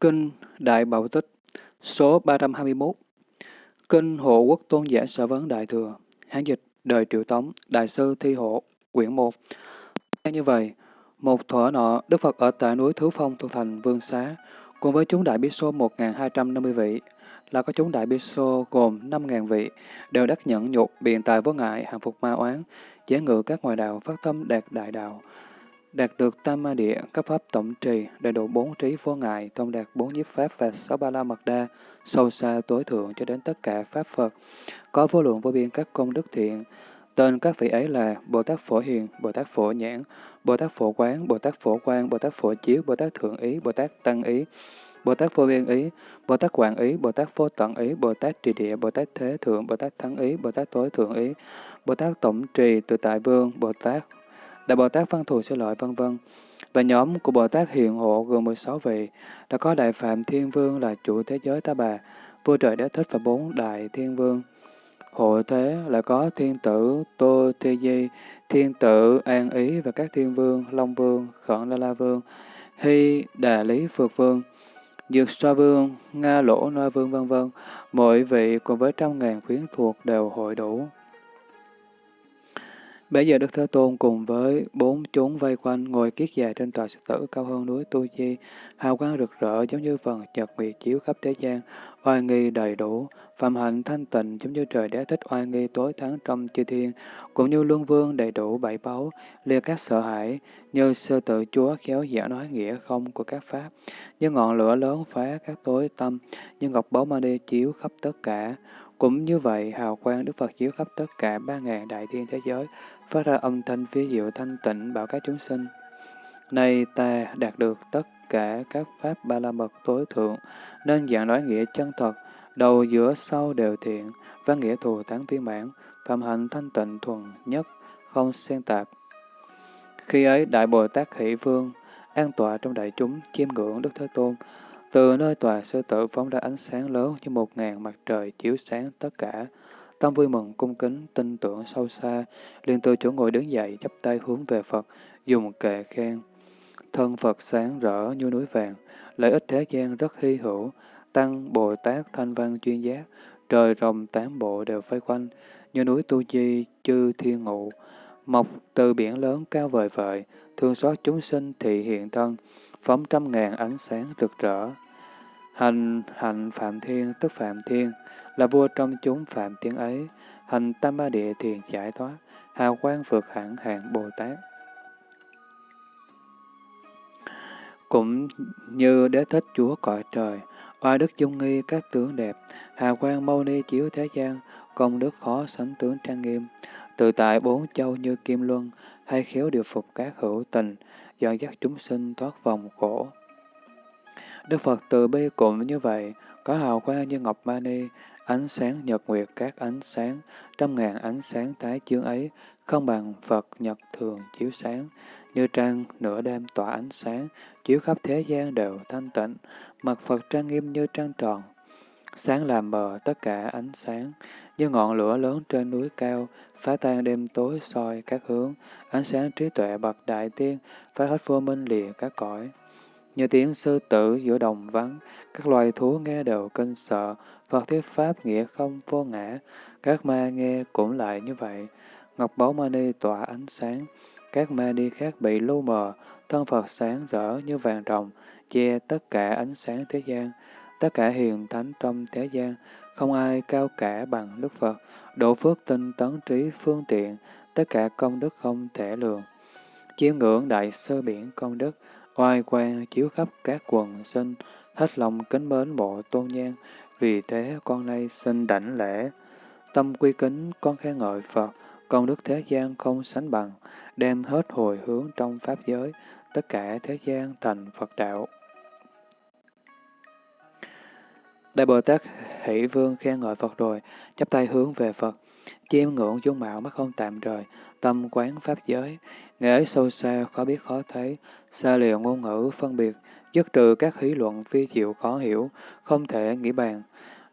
Kinh Đại Bảo Tích Số 321 Kinh Hộ Quốc Tôn Giả Sở Vấn Đại Thừa Hán dịch Đời Triệu Tống Đại sư Thi Hộ Quyển 1 Như vậy, một thuở nọ, Đức Phật ở tại núi Thứ Phong thuộc thành Vương Xá, cùng với chúng đại bí xô 1.250 vị, là có chúng đại bí số gồm 5.000 vị, đều đắc nhẫn nhục, biện tài vô ngại, hàng phục ma oán, giải ngự các ngoại đạo, phát tâm đạt đại đạo, đạt được tam ma địa, các pháp tổng trì, đầy đủ bốn trí vô ngại, thông đạt bốn nhiếp pháp và sáu ba la mật đa, sâu xa tối thượng cho đến tất cả pháp Phật, có vô lượng vô biên các công đức thiện. Tên các vị ấy là Bồ Tát Phổ Hiền, Bồ Tát Phổ Nhãn, Bồ Tát Phổ Quán, Bồ Tát Phổ Quang, Bồ Tát Phổ Chiếu, Bồ Tát Thượng Ý, Bồ Tát Tăng Ý, Bồ Tát Vô Biên Ý, Bồ Tát Quảng Ý, Bồ Tát Vô Tận Ý, Bồ Tát Trì Địa, Bồ Tát Thế Thượng, Bồ Tát Thắng Ý, Bồ Tát Tối Thượng Ý, Bồ Tát Tổng Trì, Tự Tại Vương, Bồ Tát Đại Bồ Tát Văn Thù Sư Lợi, vân vân Và nhóm của Bồ Tát Hiện Hộ gồm 16 vị, đã có Đại Phạm Thiên Vương là chủ thế giới Ta Bà, vua trời Đế Thích và bốn Đại Thiên Vương. Hộ thế là có Thiên Tử Tô Thi Di, Thiên Tử An Ý và các Thiên Vương, Long Vương, Khẩn La La Vương, Hy Đà Lý Phược Vương, Dược Xoa Vương, Nga Lỗ Noa Vương vân vân Mỗi vị cùng với trăm ngàn quyến thuộc đều hội đủ. Bây giờ Đức Thế Tôn cùng với bốn chúng vây quanh ngồi kiết dài trên tòa sư tử cao hơn núi Tu Di, hào quang rực rỡ giống như phần nhật nguyệt chiếu khắp thế gian, oai nghi đầy đủ, phạm hạnh thanh tịnh giống như trời đế thích oai nghi tối thắng trong chư thiên, cũng như luân vương đầy đủ bảy báu, liệt các sợ hãi, như sơ tự chúa khéo giả nói nghĩa không của các pháp, như ngọn lửa lớn phá các tối tâm, như ngọc báu ma đi chiếu khắp tất cả. Cũng như vậy, hào quang Đức Phật chiếu khắp tất cả ba ngàn đại thiên thế giới, phát ra âm thanh phía diệu thanh tịnh bảo các chúng sinh. Nay ta đạt được tất cả các pháp ba la mật tối thượng, nên dạng nói nghĩa chân thật, đầu giữa sau đều thiện, văn nghĩa thù tán viên mãn, phạm hạnh thanh tịnh thuần nhất, không xen tạp. Khi ấy, Đại Bồ Tát Hỷ Vương, an tọa trong đại chúng, chiêm ngưỡng Đức Thế Tôn, từ nơi tòa sư tử phóng ra ánh sáng lớn như một ngàn mặt trời chiếu sáng tất cả, Tâm vui mừng, cung kính, tin tưởng sâu xa, liền từ chỗ ngồi đứng dậy, chắp tay hướng về Phật, dùng kệ khen. Thân Phật sáng rỡ như núi vàng, lợi ích thế gian rất hy hữu, tăng Bồ Tát thanh văn chuyên giác, trời rồng tám bộ đều vây quanh, như núi Tu Chi, chư thiên ngụ, mọc từ biển lớn cao vời vợi, thương xót chúng sinh thị hiện thân, phóng trăm ngàn ánh sáng rực rỡ. Hành hạnh phạm thiên tức phạm thiên, là vua trong chúng phạm tiếng ấy, hành tam ba địa thiền giải thoát, hào quang vượt hẳn hàng Bồ Tát. Cũng như đế thích chúa cõi trời, oai đức dung nghi các tướng đẹp, hào quang mâu ni chiếu thế gian, công đức khó sánh tướng trang nghiêm, tự tại bốn châu như kim luân, hay khéo điều phục các hữu tình, dọn dắt chúng sinh thoát vòng khổ. Đức Phật từ bi cũng như vậy, có hào quang như ngọc mani, Ánh sáng nhật nguyệt các ánh sáng, trăm ngàn ánh sáng tái chương ấy, không bằng Phật nhật thường chiếu sáng, như trăng nửa đêm tỏa ánh sáng, chiếu khắp thế gian đều thanh tịnh, mặt Phật trang nghiêm như trăng tròn. Sáng làm mờ tất cả ánh sáng, như ngọn lửa lớn trên núi cao, phá tan đêm tối soi các hướng, ánh sáng trí tuệ bậc đại tiên, phá hết vô minh lìa các cõi. Như tiếng sư tử giữa đồng vắng, các loài thú nghe đều kinh sợ, Phật thuyết Pháp nghĩa không vô ngã, các ma nghe cũng lại như vậy. Ngọc Báu Mani tỏa ánh sáng, các ma đi khác bị lu mờ, thân Phật sáng rỡ như vàng rồng, che tất cả ánh sáng thế gian, tất cả hiền thánh trong thế gian, không ai cao cả bằng Đức Phật, độ phước tinh tấn trí phương tiện, tất cả công đức không thể lường. Chiêm ngưỡng đại sơ biển công đức, oai quang chiếu khắp các quần sinh, hết lòng kính mến bộ tôn nhan, vì thế con nay xin đảnh lễ, tâm quy kính con khen ngợi Phật, công đức thế gian không sánh bằng, đem hết hồi hướng trong Pháp giới, tất cả thế gian thành Phật đạo. Đại Bồ Tát Hỷ Vương khen ngợi Phật rồi, chắp tay hướng về Phật, chiêm ngưỡng dung mạo mắt không tạm rời, tâm quán Pháp giới, nghệ sâu xa, khó biết khó thấy, xa liều ngôn ngữ phân biệt, dứt trừ các hí luận phi diệu khó hiểu, không thể nghĩ bàn.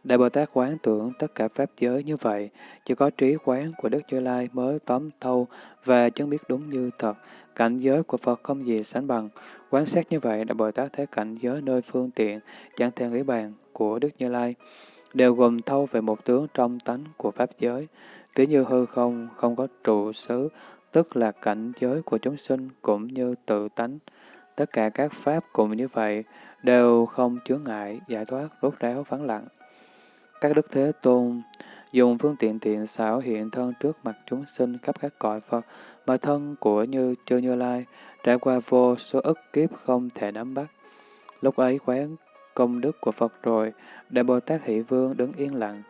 Đại Bồ Tát quán tưởng tất cả pháp giới như vậy, chỉ có trí quán của Đức Như Lai mới tóm thâu và chân biết đúng như thật. Cảnh giới của Phật không gì sánh bằng, Quán sát như vậy, Đại Bồ Tát thấy cảnh giới nơi phương tiện, chẳng thể nghĩ bàn của Đức Như Lai, đều gồm thâu về một tướng trong tánh của Pháp giới. Ví như hư không, không có trụ xứ, tức là cảnh giới của chúng sinh cũng như tự tánh. Tất cả các Pháp cũng như vậy, đều không chướng ngại, giải thoát, rốt ráo, vắng lặng. Các Đức Thế Tôn dùng phương tiện tiện xảo hiện thân trước mặt chúng sinh khắp các cõi Phật, mà thân của Như Chư Như Lai trải qua vô số ức kiếp không thể nắm bắt. Lúc ấy quán công đức của Phật rồi, Đại Bồ Tát Hỷ Vương đứng yên lặng.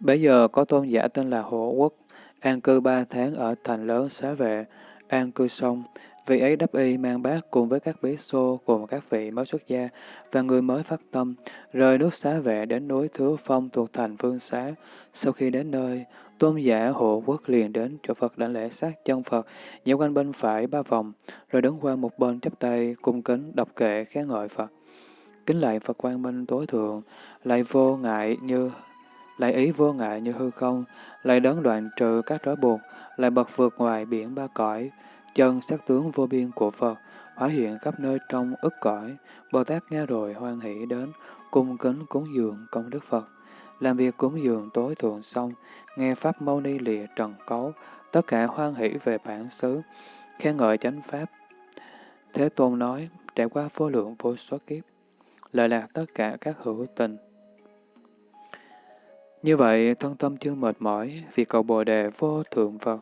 Bây giờ có tôn giả tên là Hộ Quốc, an cư ba tháng ở thành lớn xá vệ, an cư xong, Vị ấy đắp y mang bát cùng với các bí xô cùng các vị mới xuất gia và người mới phát tâm, rời nước xá vệ đến núi Thứ Phong thuộc thành Phương Xá. Sau khi đến nơi, tôn giả hộ quốc liền đến chỗ Phật đảnh lễ sát chân Phật, nhảy quanh bên phải ba vòng, rồi đứng qua một bên chắp tay cung kính đọc kệ khen ngợi Phật. Kính lại Phật quang minh tối thượng, lại vô ngại như lại ý vô ngại như hư không, lại đấng đoạn trừ các trói buộc, lại bật vượt ngoài biển ba cõi, Chân sắc tướng vô biên của Phật hóa hiện khắp nơi trong ức cõi, Bồ Tát nghe rồi hoan hỷ đến, cung kính cúng dường công đức Phật. Làm việc cúng dường tối thượng xong, nghe Pháp Mâu Ni lìa trần cấu, tất cả hoan hỷ về bản xứ, khen ngợi chánh Pháp. Thế Tôn nói, trải qua vô lượng vô số kiếp, lợi lạc tất cả các hữu tình. Như vậy, thân tâm chưa mệt mỏi vì cầu Bồ Đề vô thượng Phật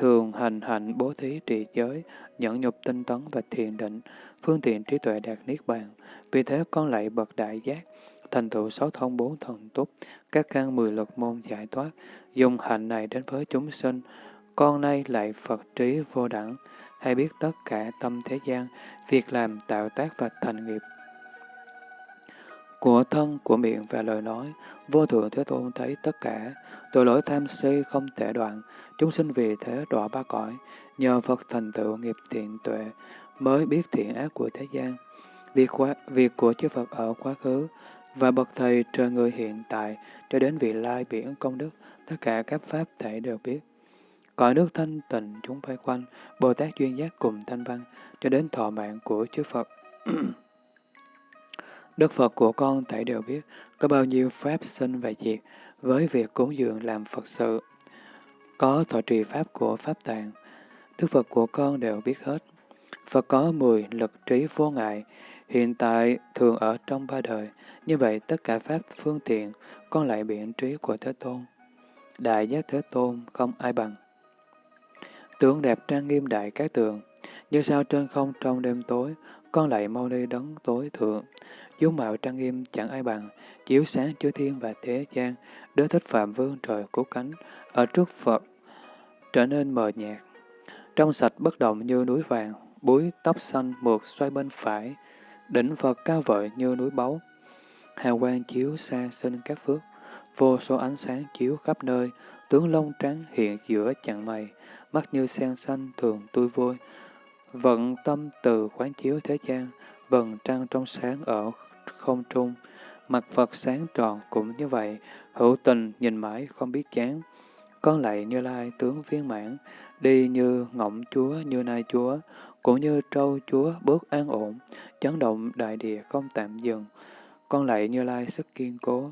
thường hành hạnh bố thí trì giới, nhẫn nhục tinh tấn và thiền định, phương tiện trí tuệ đạt niết bàn. Vì thế con lại bậc đại giác, thành tựu sáu thông bốn thần túc, các căn mười lực môn giải thoát, dùng hạnh này đến với chúng sinh. Con nay lại Phật trí vô đẳng, hay biết tất cả tâm thế gian, việc làm tạo tác và thành nghiệp của thân, của miệng và lời nói, vô thượng Thế Tôn thấy tất cả, tội lỗi tham si không thể đoạn, chúng sinh vì thế đọa ba cõi, nhờ Phật thành tựu nghiệp thiện tuệ, mới biết thiện ác của thế gian. Việc, quá, việc của chư Phật ở quá khứ và bậc thầy trời người hiện tại cho đến vị lai biển công đức, tất cả các pháp thể đều biết. Cõi nước thanh tịnh chúng vây quanh, Bồ Tát duyên giác cùng thanh văn, cho đến thọ mạng của chư Phật. Đức Phật của con thể đều biết có bao nhiêu pháp sinh và diệt với việc cúng dường làm Phật sự. Có thọ trì pháp của Pháp Tạng, Đức Phật của con đều biết hết. Phật có mười lực trí vô ngại, hiện tại thường ở trong ba đời, như vậy tất cả Pháp phương tiện con lại biện trí của Thế Tôn. Đại giác Thế Tôn không ai bằng. Tướng đẹp trang nghiêm đại các tượng, như sao trên không trong đêm tối, con lại mau đi đấng tối thượng, dung mạo trang nghiêm chẳng ai bằng, chiếu sáng chư thiên và thế gian, đứa thích phạm vương trời cố cánh, ở trước Phật trở nên mờ nhạt. Trong sạch bất động như núi vàng, búi tóc xanh mượt xoay bên phải, đỉnh Phật cao vợi như núi báu. Hào quang chiếu xa sinh các phước, vô số ánh sáng chiếu khắp nơi, tướng lông trắng hiện giữa chặng mày, mắt như sen xanh thường tươi vui. Vận tâm từ quán chiếu thế gian, vần trăng trong sáng ở không trung, mặt Phật sáng tròn cũng như vậy, hữu tình nhìn mãi không biết chán. Con lại như lai tướng viên mãn, đi như ngỗng chúa, như nai chúa, cũng như trâu chúa bước an ổn, chấn động đại địa không tạm dừng. Con lại như lai sức kiên cố,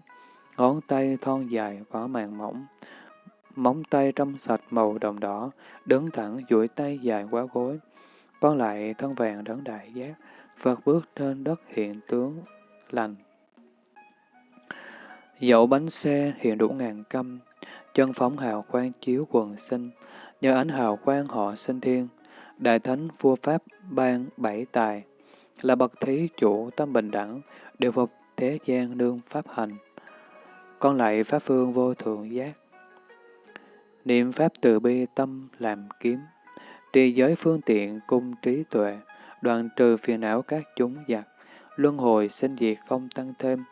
ngón tay thon dài có màng mỏng, móng tay trong sạch màu đồng đỏ, đứng thẳng duỗi tay dài quá gối. Con lại thân vàng đấng đại giác, Phật bước trên đất hiện tướng lành. Dậu bánh xe hiện đủ ngàn căm, chân phóng hào quang chiếu quần sinh, nhờ ánh hào quang họ sinh thiên, đại thánh vua pháp ban bảy tài, là bậc thí chủ tâm bình đẳng, đều phục thế gian nương pháp hành. Con lại pháp phương vô thượng giác. Niệm pháp từ bi tâm làm kiếm, trì giới phương tiện cung trí tuệ, đoạn trừ phiền não các chúng giặc, luân hồi sinh diệt không tăng thêm,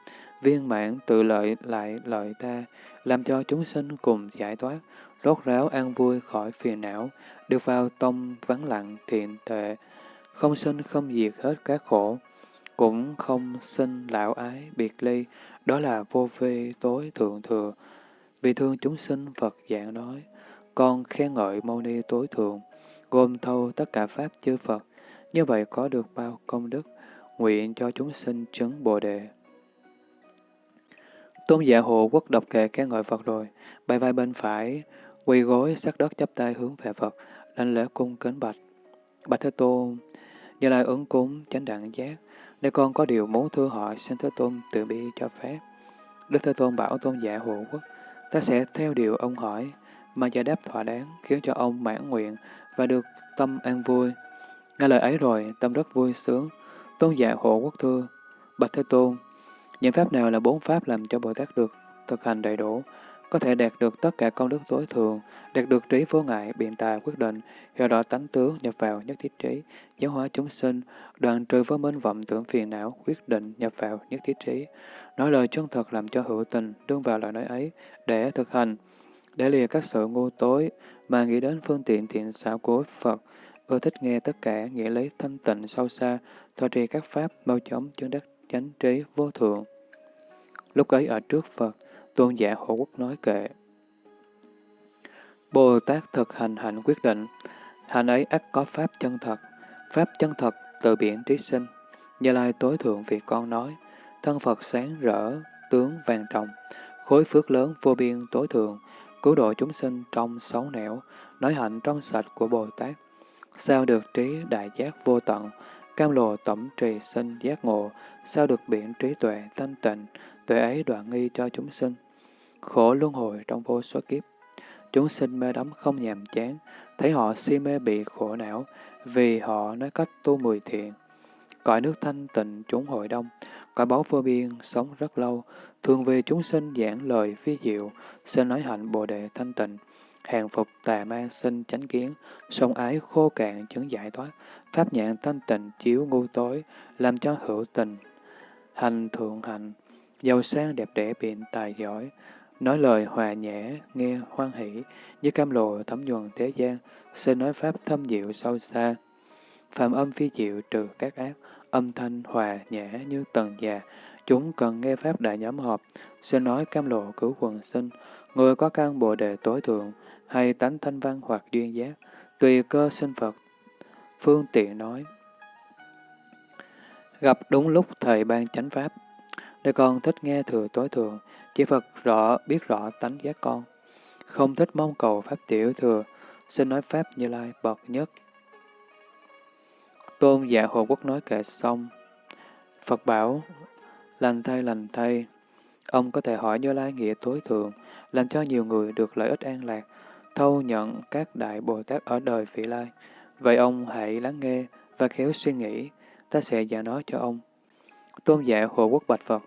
viên mãn tự lợi lại lợi ta, làm cho chúng sinh cùng giải thoát, rốt ráo an vui khỏi phiền não, được vào tông vắng lặng thiện tệ không sinh không diệt hết các khổ, cũng không sinh lão ái biệt ly, đó là vô vi tối thượng thừa. Vì thương chúng sinh Phật dạng nói, con khen ngợi Mâu Ni tối thượng, gồm thâu tất cả Pháp chư Phật, như vậy có được bao công đức, nguyện cho chúng sinh chứng Bồ Đề. Tôn giả hộ quốc độc kệ các ngợi Phật rồi, bay vai bên phải, quỳ gối sát đất chắp tay hướng về Phật, lãnh lễ cung kính bạch. Bạch Thế Tôn, như lai ứng cúng chánh đẳng giác, nếu con có điều muốn thưa hỏi, xin Thế Tôn tự bi cho phép. Đức Thế Tôn bảo tôn giả hộ quốc, ta sẽ theo điều ông hỏi, mà giải đáp thỏa đáng, khiến cho ông mãn nguyện và được tâm an vui. Nghe lời ấy rồi, tâm rất vui sướng. Tôn giả hộ quốc thưa, Bạch Thế Tôn, những pháp nào là bốn pháp làm cho Bồ Tát được thực hành đầy đủ, có thể đạt được tất cả công đức tối thường, đạt được trí vô ngại, biện tài quyết định, hiểu rõ tánh tướng, nhập vào nhất thiết trí, giáo hóa chúng sinh, đoạn trừ vô minh vọng tưởng phiền não, quyết định nhập vào nhất thiết trí, nói lời chân thật làm cho hữu tình, đương vào lời nói ấy, để thực hành, để lìa các sự ngu tối, mà nghĩ đến phương tiện thiện xảo của Phật, ưa thích nghe tất cả nghĩa lý thanh tịnh sâu xa, thọ trì các pháp bao chóng chứng đắc chánh trí vô thượng. Lúc ấy ở trước Phật, tôn giả hộ quốc nói kệ. Bồ Tát thực hành hạnh quyết định, hạnh ấy ắt có pháp chân thật, pháp chân thật từ biển trí sinh. Như Lai tối thượng vì con nói, thân Phật sáng rỡ, tướng vàng trọng, khối phước lớn vô biên tối thượng, cứu độ chúng sinh trong sáu nẻo, nói hạnh trong sạch của Bồ Tát. Sao được trí đại giác vô tận, cam lồ tổng trì sinh giác ngộ, sao được biển trí tuệ thanh tịnh, tuệ ấy đoạn nghi cho chúng sinh. Khổ luân hồi trong vô số kiếp. Chúng sinh mê đắm không nhàm chán, thấy họ si mê bị khổ não, vì họ nói cách tu mười thiện. Cõi nước thanh tịnh chúng hội đông, cõi báu vô biên sống rất lâu, thường về chúng sinh giảng lời phi diệu, xin nói hạnh bồ đề thanh tịnh, hàng phục tà ma sinh chánh kiến, sông ái khô cạn chứng giải thoát, pháp nhãn thanh tịnh chiếu ngu tối, làm cho hữu tình, hành thượng hạnh, giàu sang đẹp đẽ biện tài giỏi, nói lời hòa nhẹ nghe hoan hỷ, như cam lộ thấm nhuần thế gian, sẽ nói pháp thâm diệu sâu xa. Phạm âm phi diệu trừ các ác, âm thanh hòa nhã như tầng già, chúng cần nghe pháp đại nhóm họp, sẽ nói cam lộ cứu quần sinh, người có căn bồ đề tối thượng, hay tánh thanh văn hoặc duyên giác, tùy cơ sinh Phật, phương tiện nói. Gặp đúng lúc thầy ban chánh pháp, để con thích nghe thừa tối thượng, chỉ Phật rõ biết rõ tánh giác con. Không thích mong cầu pháp tiểu thừa, xin nói pháp như lai bậc nhất. Tôn giả Hồ Quốc nói kệ xong. Phật bảo, lành thay lành thay. Ông có thể hỏi Như Lai nghĩa tối thượng, làm cho nhiều người được lợi ích an lạc, thâu nhận các đại Bồ Tát ở đời vị lai. Vậy ông hãy lắng nghe và khéo suy nghĩ, ta sẽ giảng nói cho ông. Tôn giả Hồ Quốc Bạch Phật,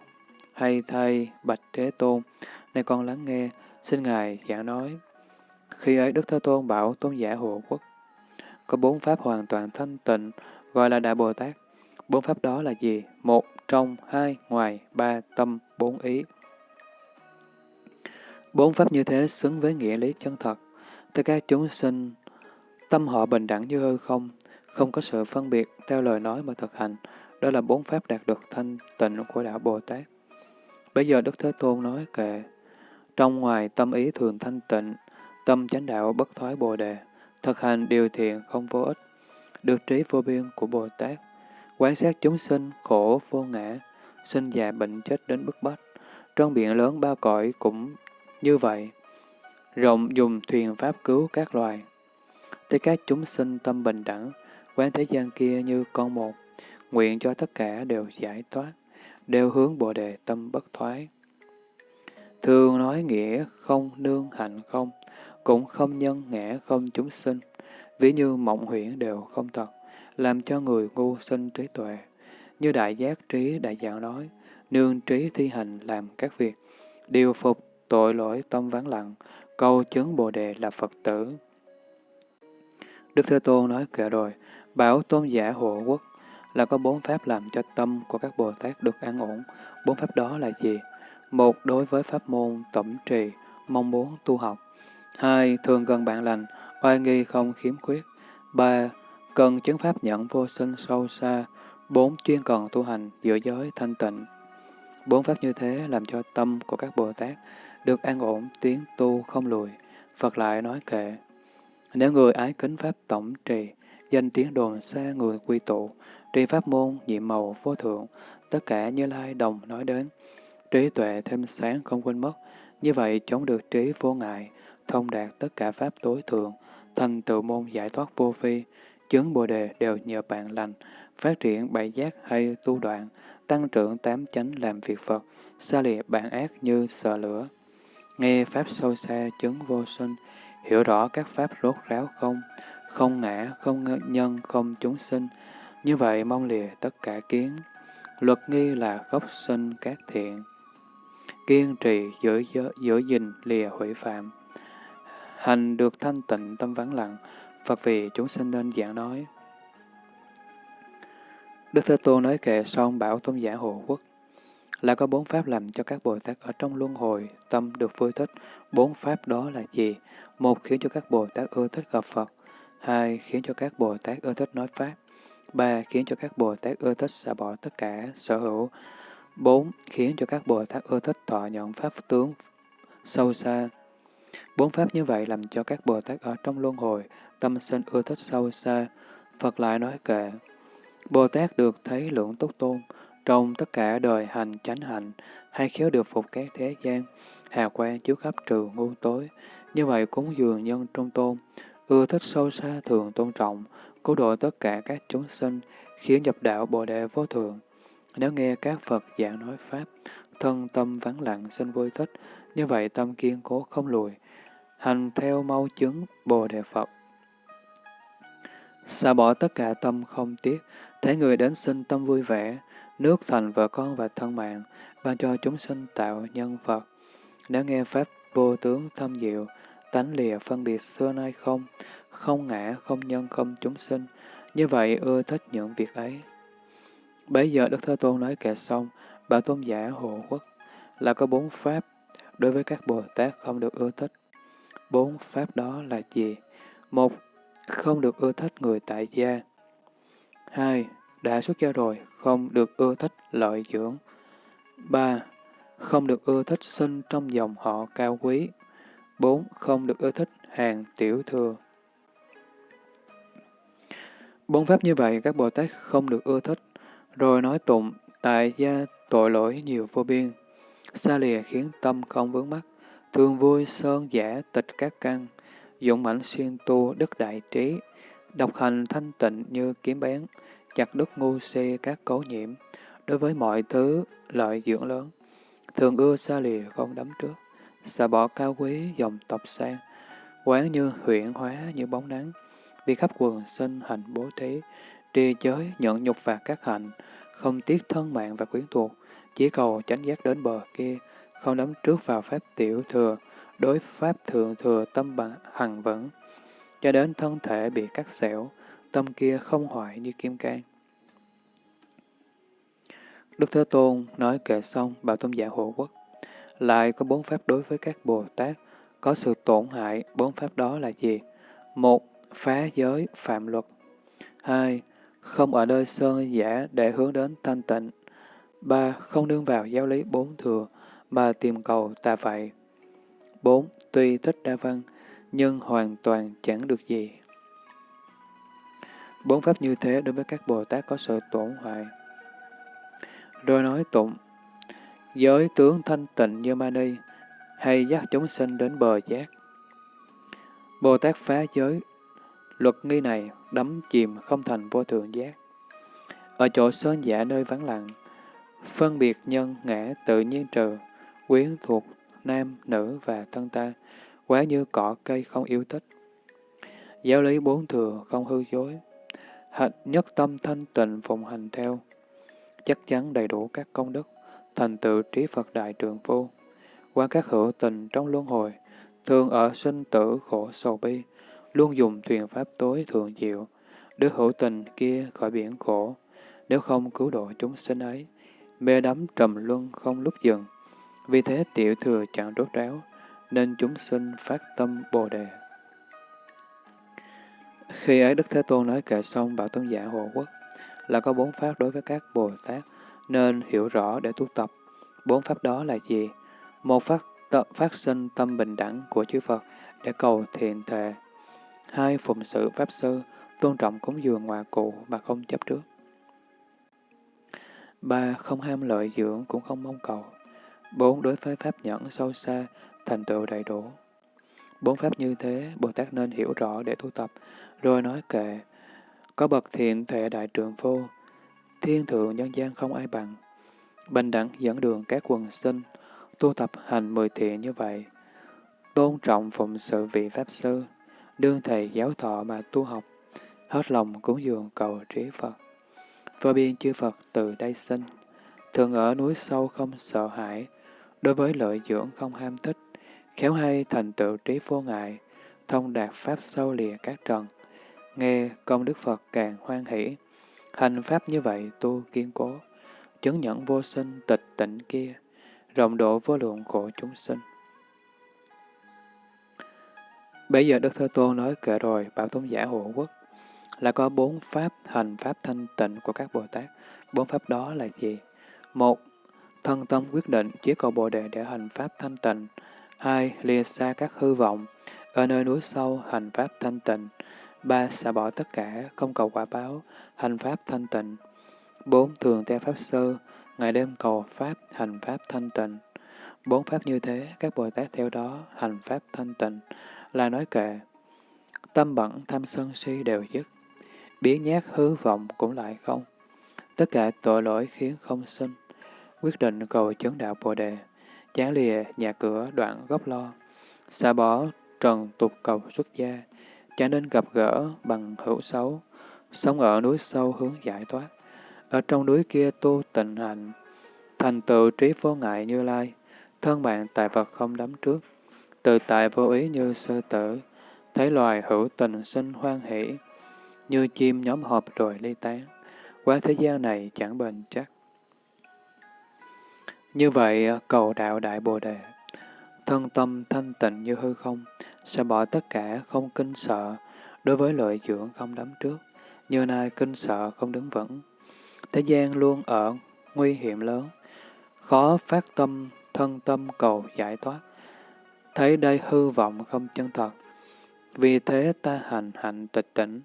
hay thay Bạch Thế Tôn, nay con lắng nghe, xin Ngài giảng nói. Khi ấy Đức Thế Tôn bảo Tôn giả Hộ Quốc, có bốn pháp hoàn toàn thanh tịnh, gọi là Đại Bồ Tát. Bốn pháp đó là gì? Một, trong, hai, ngoài, ba, tâm, bốn ý. Bốn pháp như thế xứng với nghĩa lý chân thật. Tất cả chúng sinh, tâm họ bình đẳng như hư không, không có sự phân biệt theo lời nói mà thực hành. Đó là bốn pháp đạt được thanh tịnh của Đạo Bồ Tát. Bây giờ Đức Thế Tôn nói kệ, trong ngoài tâm ý thường thanh tịnh, tâm chánh đạo bất thoái bồ đề, thực hành điều thiện không vô ích, được trí vô biên của Bồ Tát, quan sát chúng sinh khổ vô ngã, sinh già bệnh chết đến bức bách, trong biển lớn ba cõi cũng như vậy, rộng dùng thuyền pháp cứu các loài. Tới các chúng sinh tâm bình đẳng, quán thế gian kia như con một, nguyện cho tất cả đều giải thoát đều hướng Bồ Đề tâm bất thoái. Thường nói nghĩa không nương hạnh không, cũng không nhân ngã không chúng sinh, ví như mộng huyễn đều không thật, làm cho người ngu sinh trí tuệ. Như đại giác trí đại dạng nói, nương trí thi hành làm các việc, điều phục tội lỗi tâm vắng lặng, câu chứng Bồ Đề là Phật tử. Đức Thế Tôn nói kệ rồi, bảo tôn giả hộ quốc, là có bốn pháp làm cho tâm của các Bồ Tát được an ổn. Bốn pháp đó là gì? Một, đối với pháp môn tổng trì, mong muốn tu học. Hai, thường gần bạn lành, oai nghi không khiếm khuyết. Ba, cần chứng pháp nhận vô sinh sâu xa. Bốn, chuyên cần tu hành giữa giới thanh tịnh. Bốn pháp như thế làm cho tâm của các Bồ Tát được an ổn, tiến tu không lùi. Phật lại nói kệ. Nếu người ái kính pháp tổng trì, danh tiếng đồn xa người quy tụ, tri pháp môn, nhiệm màu, vô thượng, tất cả như lai đồng nói đến. Trí tuệ thêm sáng không quên mất, như vậy chống được trí vô ngại, thông đạt tất cả pháp tối thượng, thành tựu môn giải thoát vô phi, chứng bồ đề đều nhờ bạn lành, phát triển bảy giác hay tu đoạn, tăng trưởng tám chánh làm việc Phật, xa lìa bản ác như sợ lửa. Nghe Pháp sâu xa chứng vô sinh, hiểu rõ các Pháp rốt ráo không, không ngã, không nhân, không chúng sinh. Như vậy mong lìa tất cả kiến. Luật nghi là gốc sinh các thiện. Kiên trì giữ, giữ, giữ gìn lìa hủy phạm. Hành được thanh tịnh tâm vắng lặng, Phật vì chúng sinh nên giảng nói. Đức Thế Tôn nói kệ xong bảo tôn giả hộ quốc là có bốn pháp làm cho các Bồ Tát ở trong luân hồi tâm được vui thích. Bốn pháp đó là gì? Một khiến cho các Bồ Tát ưa thích gặp Phật. Hai khiến cho các Bồ Tát ưa thích nói Pháp. Ba khiến cho các Bồ Tát ưa thích xả bỏ tất cả sở hữu. Bốn khiến cho các Bồ Tát ưa thích thọ nhận Pháp tướng sâu xa. Bốn pháp như vậy làm cho các Bồ Tát ở trong luân hồi tâm sinh ưa thích sâu xa. Phật lại nói kệ. Bồ Tát được thấy lượng tốt tôn, trong tất cả đời hành chánh hạnh hay khéo được phục các thế gian, hà quan chiếu khắp trừ ngu tối. Như vậy cúng dường nhân trung tôn, ưa thích sâu xa thường tôn trọng, cứu độ tất cả các chúng sinh, khiến nhập đạo Bồ Đề vô thường. Nếu nghe các Phật giảng nói Pháp, thân tâm vắng lặng sinh vui thích, như vậy tâm kiên cố không lùi, hành theo mau chứng Bồ Đề Phật. Xả bỏ tất cả tâm không tiếc, thấy người đến sinh tâm vui vẻ, nước thành vợ con và thân mạng, ban cho chúng sinh tạo nhân Phật. Nếu nghe Pháp vô tướng thâm diệu, tánh lìa phân biệt xưa nay không, không ngã, không nhân, không chúng sinh, như vậy ưa thích những việc ấy. Bấy giờ Đức Thế Tôn nói kệ xong, bảo tôn giả hộ quốc là có bốn Pháp đối với các Bồ Tát không được ưa thích. Bốn Pháp đó là gì? Một, không được ưa thích người tại gia. Hai, đã xuất gia rồi, không được ưa thích lợi dưỡng. 3. Không được ưa thích sinh trong dòng họ cao quý. 4. Không được ưa thích hàng tiểu thừa. Bốn pháp như vậy các Bồ Tát không được ưa thích, rồi nói tụng tại gia tội lỗi nhiều vô biên, xa lìa khiến tâm không vướng mắc, thường vui sơn giả tịch các căn, dụng mạnh xuyên tu đức đại trí, độc hành thanh tịnh như kiếm bén, chặt đứt ngu si các cấu nhiễm, đối với mọi thứ lợi dưỡng lớn, thường ưa xa lìa không đắm trước, xả bỏ cao quý dòng tộc sang, quán như huyện hóa như bóng nắng, vì khắp quần sinh hành bố thí, trì giới nhận nhục và các hạnh không tiếc thân mạng và quyến thuộc, chỉ cầu tránh giác đến bờ kia, không đắm trước vào pháp tiểu thừa, đối pháp thượng thừa tâm bằng hằng vững, cho đến thân thể bị cắt xẻo, tâm kia không hoại như kim cang. Đức Thế Tôn nói kệ xong bảo tôn giả dạ hộ quốc. Lại có bốn pháp đối với các Bồ Tát, có sự tổn hại, bốn pháp đó là gì? Một, phá giới, phạm luật. Hai, không ở nơi sơn giả để hướng đến thanh tịnh. Ba, không nương vào giáo lý bốn thừa, mà tìm cầu tà vậy. Bốn, tuy thích đa văn, nhưng hoàn toàn chẳng được gì. Bốn pháp như thế đối với các Bồ Tát có sự tổn hại. Rồi nói tụng, giới tướng thanh tịnh như Mani, hay dắt chúng sinh đến bờ giác. Bồ Tát phá giới, luật nghi này đắm chìm không thành vô thượng giác. Ở chỗ sơn giả nơi vắng lặng, phân biệt nhân ngã tự nhiên trừ, quyến thuộc nam, nữ và thân ta, quá như cỏ cây không yêu thích. Giáo lý bốn thừa không hư dối, hạnh nhất tâm thanh tịnh phụng hành theo, chắc chắn đầy đủ các công đức, thành tựu trí Phật Đại Trường Phu. Qua các hữu tình trong luân hồi, thường ở sinh tử khổ sầu bi, luôn dùng thuyền pháp tối thường diệu, đưa hữu tình kia khỏi biển khổ, nếu không cứu độ chúng sinh ấy, mê đắm trầm luân không lúc dừng. Vì thế tiểu thừa chẳng rốt ráo, nên chúng sinh phát tâm Bồ Đề. Khi ấy Đức Thế Tôn nói kệ xong bảo tôn giả hộ quốc là có bốn pháp đối với các Bồ Tát, nên hiểu rõ để tu tập. Bốn pháp đó là gì? Một phát, phát sinh tâm bình đẳng của chư Phật để cầu thiện thệ. Hai, phụng sự Pháp Sư, tôn trọng cúng dường ngoại cụ mà không chấp trước. ba Không ham lợi dưỡng cũng không mong cầu. bốn Đối với pháp nhẫn sâu xa, thành tựu đầy đủ. Bốn pháp như thế, Bồ Tát nên hiểu rõ để tu tập, rồi nói kệ. Có bậc thiện thể đại trượng phu, thiên thượng nhân gian không ai bằng. Bình đẳng dẫn đường các quần sinh, tu tập hành mười thiện như vậy. Tôn trọng phụng sự vị Pháp Sư, đương thầy giáo thọ mà tu học, hết lòng cúng dường cầu trí Phật. Vô biên chư Phật từ đây sinh, thường ở núi sâu không sợ hãi, đối với lợi dưỡng không ham thích, khéo hay thành tựu trí vô ngại, thông đạt Pháp sâu lìa các trần. Nghe công đức Phật càng hoan hỷ, hành Pháp như vậy tu kiên cố, chứng nhận vô sinh tịch tịnh kia, rộng độ vô lượng khổ chúng sinh. Bây giờ Đức Thế Tôn nói kệ rồi, Bảo Tôn giả hộ quốc, là có bốn pháp hành pháp thanh tịnh của các Bồ Tát. Bốn pháp đó là gì? Một, thân tâm quyết định chỉ cầu Bồ Đề để hành pháp thanh tịnh. Hai, lìa xa các hư vọng, ở nơi núi sâu hành pháp thanh tịnh. Ba, xả bỏ tất cả, không cầu quả báo, hành pháp thanh tịnh. Bốn, thường theo pháp sư, ngày đêm cầu pháp, hành pháp thanh tịnh. Bốn pháp như thế, các Bồ Tát theo đó hành pháp thanh tịnh là nói kệ. Tâm bẩn tham sân si đều dứt, biến nhát hư vọng cũng lại không. Tất cả tội lỗi khiến không sinh, quyết định cầu chấn đạo Bồ Đề, chán lìa nhà cửa đoạn gốc lo, xả bỏ trần tục cầu xuất gia, chẳng nên gặp gỡ bằng hữu xấu, sống ở núi sâu hướng giải thoát, ở trong núi kia tu tịnh hạnh, thành tựu trí vô ngại như lai, thân bạn tại Phật không đắm trước, tự tại vô ý như sơ tử, thấy loài hữu tình sinh hoan hỷ, như chim nhóm họp rồi ly tán, qua thế gian này chẳng bền chắc. Như vậy, cầu đạo Đại Bồ Đề, thân tâm thanh tịnh như hư không, sẽ bỏ tất cả không kinh sợ, đối với lợi dưỡng không đắm trước, như nay kinh sợ không đứng vững. Thế gian luôn ở nguy hiểm lớn, khó phát tâm, thân tâm cầu giải thoát, thấy đây hư vọng không chân thật. Vì thế ta hành hạnh tịch tỉnh,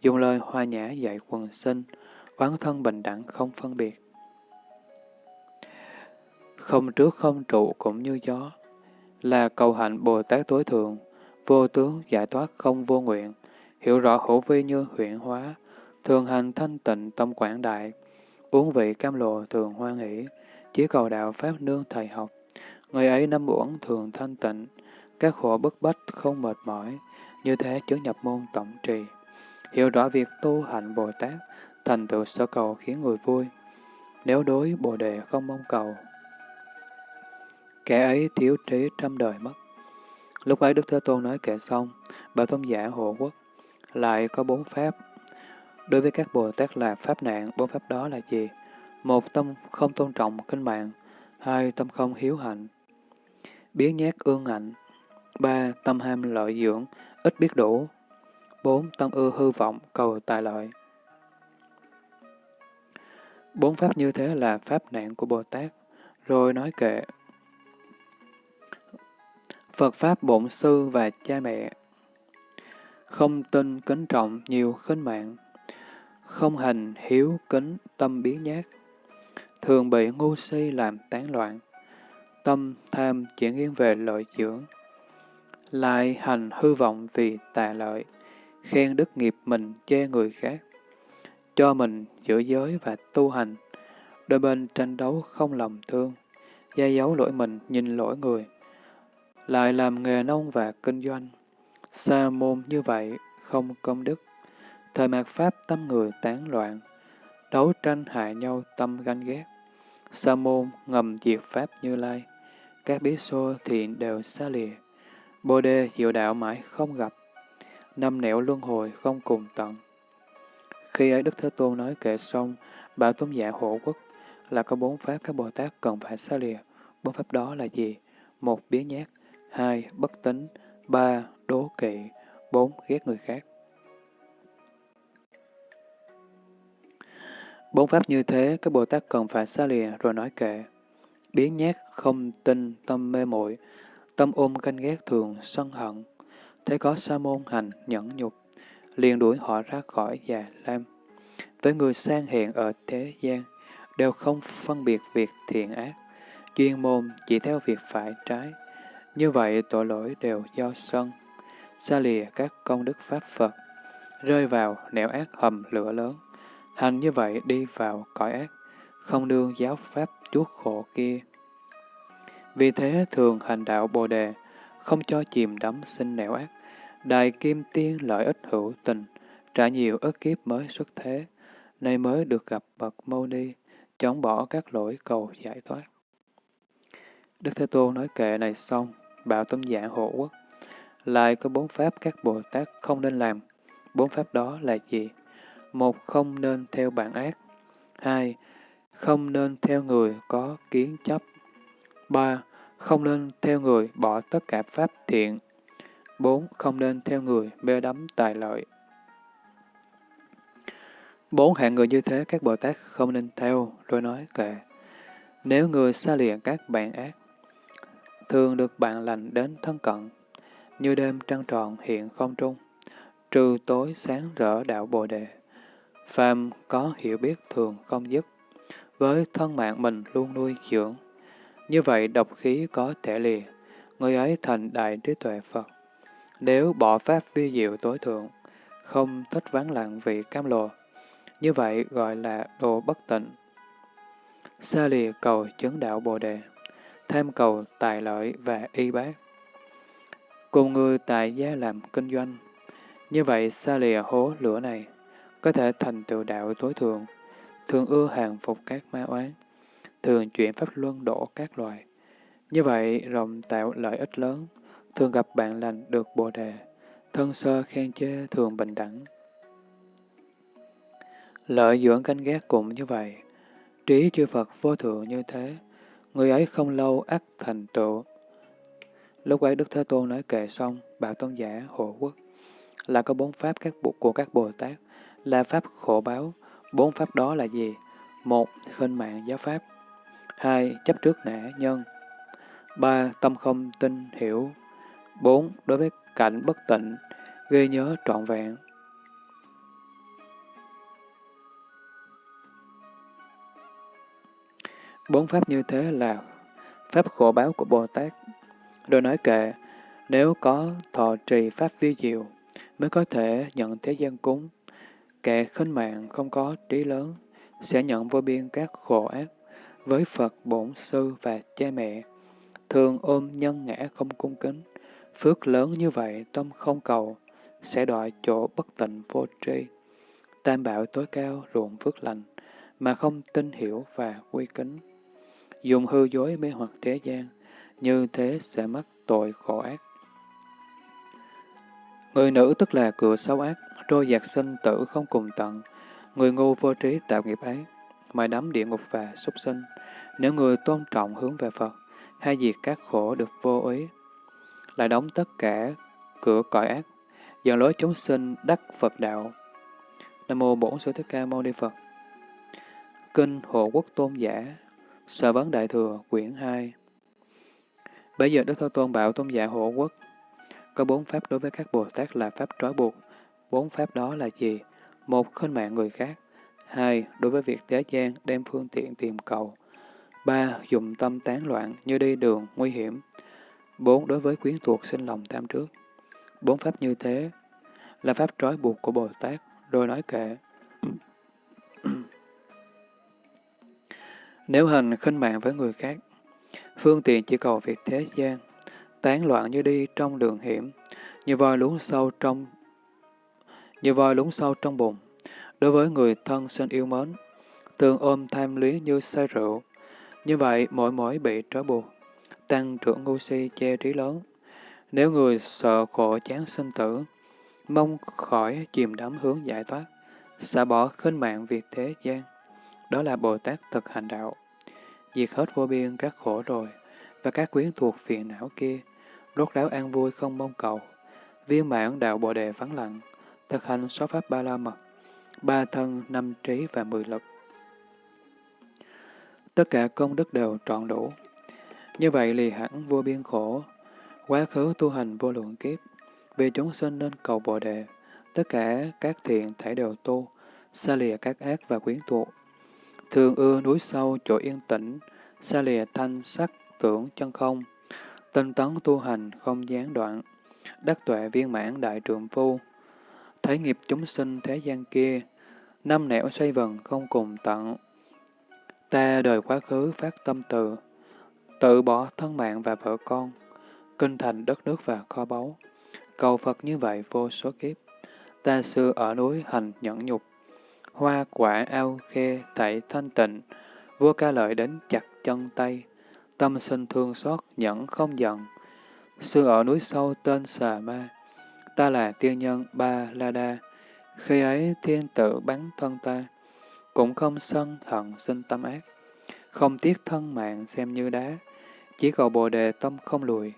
dùng lời hoa nhã dạy quần sinh, quán thân bình đẳng không phân biệt. Không trước không trụ cũng như gió, là cầu hạnh Bồ Tát tối thượng, vô tướng giải thoát không vô nguyện, hiểu rõ hữu vi như huyện hóa, thường hành thanh tịnh tâm quảng đại, uống vị cam lộ thường hoan hỷ, chỉ cầu đạo Pháp nương thầy học, Người ấy năm uẩn thường thanh tịnh, các khổ bức bách không mệt mỏi, như thế chứng nhập môn tổng trì. Hiểu rõ việc tu hạnh Bồ Tát, thành tựu sở cầu khiến người vui. Nếu đối Bồ Đề không mong cầu, kẻ ấy thiếu trí trăm đời mất. Lúc ấy Đức Thế Tôn nói kệ xong, bà tôn giả hộ quốc, lại có bốn pháp. Đối với các Bồ Tát là pháp nạn, bốn pháp đó là gì? Một, tâm không tôn trọng kinh mạng. Hai, tâm không hiếu hạnh biến nhát ương hạnh, ba Tâm ham lợi dưỡng, ít biết đủ. bốn Tâm ưa hư vọng, cầu tài lợi. Bốn pháp như thế là pháp nạn của Bồ Tát, rồi nói kệ. Phật Pháp Bổn Sư và Cha Mẹ. Không tin kính trọng nhiều khinh mạng, không hành hiếu kính tâm biến nhát, thường bị ngu si làm tán loạn tâm tham chỉ nghiêng về lợi dưỡng, lại hành hư vọng vì tà lợi, khen đức nghiệp mình chê người khác, cho mình giữ giới và tu hành, đôi bên tranh đấu không lòng thương, gia giấu lỗi mình nhìn lỗi người, lại làm nghề nông và kinh doanh, sa môn như vậy không công đức, thời mạt pháp tâm người tán loạn, đấu tranh hại nhau tâm ganh ghét, sa môn ngầm diệt pháp như lai các bí xô thiện đều xa lìa. Bồ đề diệu đạo mãi không gặp, năm nẻo luân hồi không cùng tận. Khi ấy Đức Thế Tôn nói kệ xong, bảo tôn giả hộ quốc là có bốn pháp các Bồ Tát cần phải xa lìa. Bốn pháp đó là gì? Một, biến nhát. Hai, bất tính. Ba, đố kỵ. Bốn, ghét người khác. Bốn pháp như thế, các Bồ Tát cần phải xa lìa rồi nói kệ biến nhát, không tin, tâm mê muội tâm ôm canh ghét thường, sân hận. Thế có sa môn hành, nhẫn nhục, liền đuổi họ ra khỏi già lam. Với người sang hiện ở thế gian, đều không phân biệt việc thiện ác, chuyên môn chỉ theo việc phải trái. Như vậy tội lỗi đều do sân, xa lìa các công đức Pháp Phật, rơi vào nẻo ác hầm lửa lớn. Hành như vậy đi vào cõi ác, không đương giáo Pháp chuốc khổ kia. Vì thế thường hành đạo Bồ Đề, không cho chìm đắm sinh nẻo ác. đài Kim Tiên lợi ích hữu tình, trả nhiều ức kiếp mới xuất thế, nay mới được gặp bậc Mâu Ni, chống bỏ các lỗi cầu giải thoát. Đức Thế Tôn nói kệ này xong, bảo tâm dạ hộ quốc. Lại có bốn pháp các Bồ Tát không nên làm. Bốn pháp đó là gì? Một, không nên theo bản ác. Hai, không nên theo người có kiến chấp. Ba, không nên theo người bỏ tất cả pháp thiện. Bốn, không nên theo người mê đắm tài lợi. Bốn hạng người như thế các Bồ Tát không nên theo, rồi nói kệ. Nếu người xa lìa các bạn ác, thường được bạn lành đến thân cận, như đêm trăng tròn hiện không trung, trừ tối sáng rỡ đạo Bồ Đề. Phàm có hiểu biết thường không dứt, với thân mạng mình luôn nuôi dưỡng. Như vậy độc khí có thể lìa, người ấy thành đại trí tuệ Phật. Nếu bỏ pháp vi diệu tối thượng, không thích vắng lặng vị cam lồ, như vậy gọi là đồ bất tịnh. Xa lìa cầu chứng đạo Bồ Đề, tham cầu tài lợi và y bác. Cùng người tại gia làm kinh doanh, như vậy xa lìa hố lửa này, có thể thành tựu đạo tối thượng, thường ưa hàng phục các ma oán, thường chuyển pháp luân đổ các loài. Như vậy rộng tạo lợi ích lớn, thường gặp bạn lành được Bồ Đề, thân sơ khen chê thường bình đẳng. Lợi dưỡng canh gác cũng như vậy, trí chư Phật vô thượng như thế, người ấy không lâu ắt thành tựu. Lúc ấy Đức Thế Tôn nói kệ xong, bảo tôn giả hộ quốc, là có bốn pháp các bộ của các Bồ Tát, là pháp khổ báo. Bốn pháp đó là gì? Một, khinh mạng giáo pháp. Hai, chấp trước ngã nhân. Ba, tâm không tin hiểu. Bốn, đối với cảnh bất tịnh, ghi nhớ trọn vẹn. Bốn pháp như thế là pháp khổ báo của Bồ Tát. Rồi nói kệ, nếu có thọ trì pháp vi diệu, mới có thể nhận thế gian cúng. Kẻ khinh mạng không có trí lớn, sẽ nhận vô biên các khổ ác với Phật bổn sư và cha mẹ. Thường ôm nhân ngã không cung kính, phước lớn như vậy tâm không cầu, sẽ đọa chỗ bất tịnh vô tri. Tam bảo tối cao ruộng phước lành, mà không tin hiểu và quy kính dùng hư dối mê hoặc thế gian, như thế sẽ mắc tội khổ ác. Người nữ tức là cửa xấu ác, trôi giặc sinh tử không cùng tận, người ngu vô trí tạo nghiệp ấy, mà đắm địa ngục và súc sinh. Nếu người tôn trọng hướng về Phật, hay diệt các khổ được vô ý, lại đóng tất cả cửa cõi ác, dần lối chúng sinh đắc Phật đạo. Nam mô Bổn Sư Thích Ca Mâu Ni Phật. Kinh Hộ Quốc Tôn Giả Sở vấn Đại Thừa, quyển 2 Bây giờ Đức Thế Tôn bảo tôn giả hộ quốc, có bốn pháp đối với các Bồ Tát là pháp trói buộc. Bốn pháp đó là gì? Một, khinh mạng người khác. Hai, đối với việc thế gian đem phương tiện tìm cầu. Ba, dùng tâm tán loạn như đi đường nguy hiểm. Bốn, đối với quyến thuộc sinh lòng tham trước. Bốn pháp như thế là pháp trói buộc của Bồ Tát, rồi nói kệ. Nếu hành khinh mạng với người khác, phương tiện chỉ cầu việc thế gian, tán loạn như đi trong đường hiểm, như voi lún sâu trong như voi lún sâu trong bụng. Đối với người thân sinh yêu mến, thường ôm tham lý như say rượu. Như vậy, mỗi mỗi bị trói buộc, tăng trưởng ngu si che trí lớn. Nếu người sợ khổ chán sinh tử, mong khỏi chìm đắm hướng giải thoát, xả bỏ khinh mạng việc thế gian, đó là Bồ Tát thực hành đạo. Diệt hết vô biên các khổ rồi, và các quyến thuộc phiền não kia, rốt ráo an vui không mong cầu. Viên mãn đạo Bồ Đề vắng lặng, thực hành sáu pháp ba la mật, ba thân, năm trí và mười lực. Tất cả công đức đều trọn đủ. Như vậy lì hẳn vô biên khổ, quá khứ tu hành vô lượng kiếp, vì chúng sinh nên cầu Bồ Đề, tất cả các thiện thể đều tu, xa lìa các ác và quyến thuộc. Thường ưa núi sâu chỗ yên tĩnh, xa lìa thanh sắc tưởng chân không, tinh tấn tu hành không gián đoạn, đắc tuệ viên mãn đại trượng phu. Thấy nghiệp chúng sinh thế gian kia, năm nẻo xoay vần không cùng tận. Ta đời quá khứ phát tâm từ, tự bỏ thân mạng và vợ con, kinh thành đất nước và kho báu. Cầu Phật như vậy vô số kiếp. Ta xưa ở núi hành nhẫn nhục, hoa quả ao khe thảy thanh tịnh, vua ca lợi đến chặt chân tay, tâm sinh thương xót nhẫn không giận. Xưa ở núi sâu tên Xà Ma, ta là tiên nhân Ba La Đa, khi ấy thiên tử bắn thân ta, cũng không sân hận sinh tâm ác, không tiếc thân mạng xem như đá, chỉ cầu bồ đề tâm không lùi.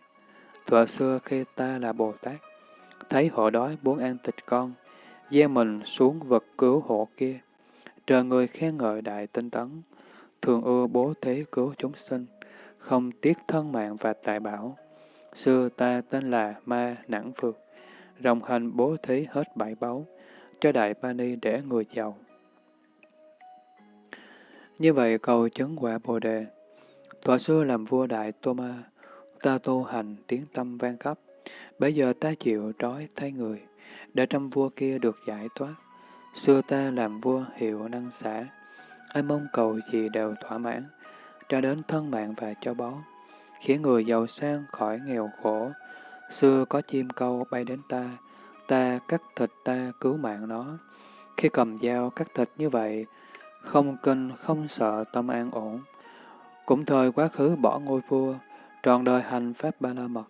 Thuở xưa khi ta là Bồ Tát, thấy họ đói muốn ăn thịt con, gieo mình xuống vật cứu hộ kia. Trời người khen ngợi đại tinh tấn, thường ưa bố thế cứu chúng sinh, không tiếc thân mạng và tài bảo. Xưa ta tên là Ma Nẵng Phược, rồng hành bố thí hết bảy báu, cho Đại Ba Ni để người giàu. Như vậy cầu chứng quả Bồ Đề. Thuở xưa làm vua Đại Tô Ma, ta tu hành tiếng tâm vang khắp, bây giờ ta chịu trói thay người, để trăm vua kia được giải thoát. Xưa ta làm vua hiệu năng xã, ai mong cầu gì đều thỏa mãn, cho đến thân mạng và cho báu, khiến người giàu sang khỏi nghèo khổ. Xưa có chim câu bay đến ta, ta cắt thịt ta cứu mạng nó. Khi cầm dao cắt thịt như vậy, không kinh, không sợ tâm an ổn. Cũng thời quá khứ bỏ ngôi vua, trọn đời hành pháp ba la mật,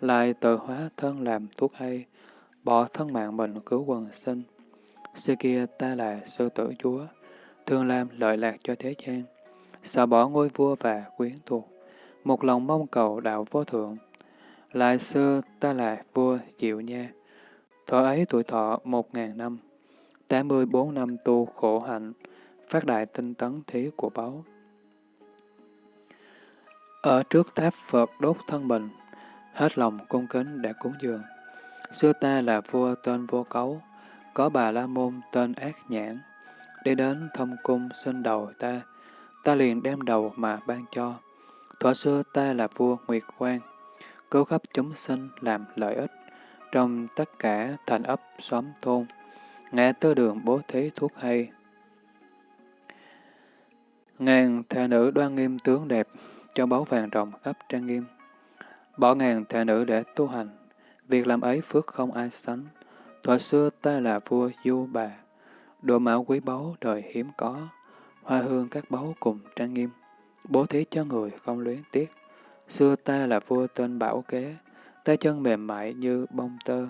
lại tự hóa thân làm thuốc hay, bỏ thân mạng mình cứu quần sinh. Xưa kia ta là sư tử chúa, thường làm lợi lạc cho thế gian, sợ bỏ ngôi vua và quyến thuộc, một lòng mong cầu đạo vô thượng. Lại xưa ta là vua Diệu Nha, Thọ ấy tuổi thọ một ngàn năm, tám mươi bốn năm tu khổ hạnh, phát đại tinh tấn thí của báu. Ở trước tháp Phật đốt thân mình, hết lòng cung kính đã cúng dường. Xưa ta là vua tên vô cấu, có bà la môn tên ác nhãn. Đi đến thâm cung xin đầu ta, ta liền đem đầu mà ban cho. Thuở xưa ta là vua Nguyệt Quang, cứu khắp chúng sinh làm lợi ích trong tất cả thành ấp xóm thôn, ngã tư đường bố thí thuốc hay. Ngàn thệ nữ đoan nghiêm tướng đẹp, cho báu vàng rồng khắp trang nghiêm. Bỏ ngàn thệ nữ để tu hành, việc làm ấy phước không ai sánh. Thuở xưa ta là vua du bà, đồ mạo quý báu đời hiếm có, hoa hương các báu cùng trang nghiêm, bố thí cho người không luyến tiếc. Xưa ta là vua tên Bảo Kế, tay chân mềm mại như bông tơ,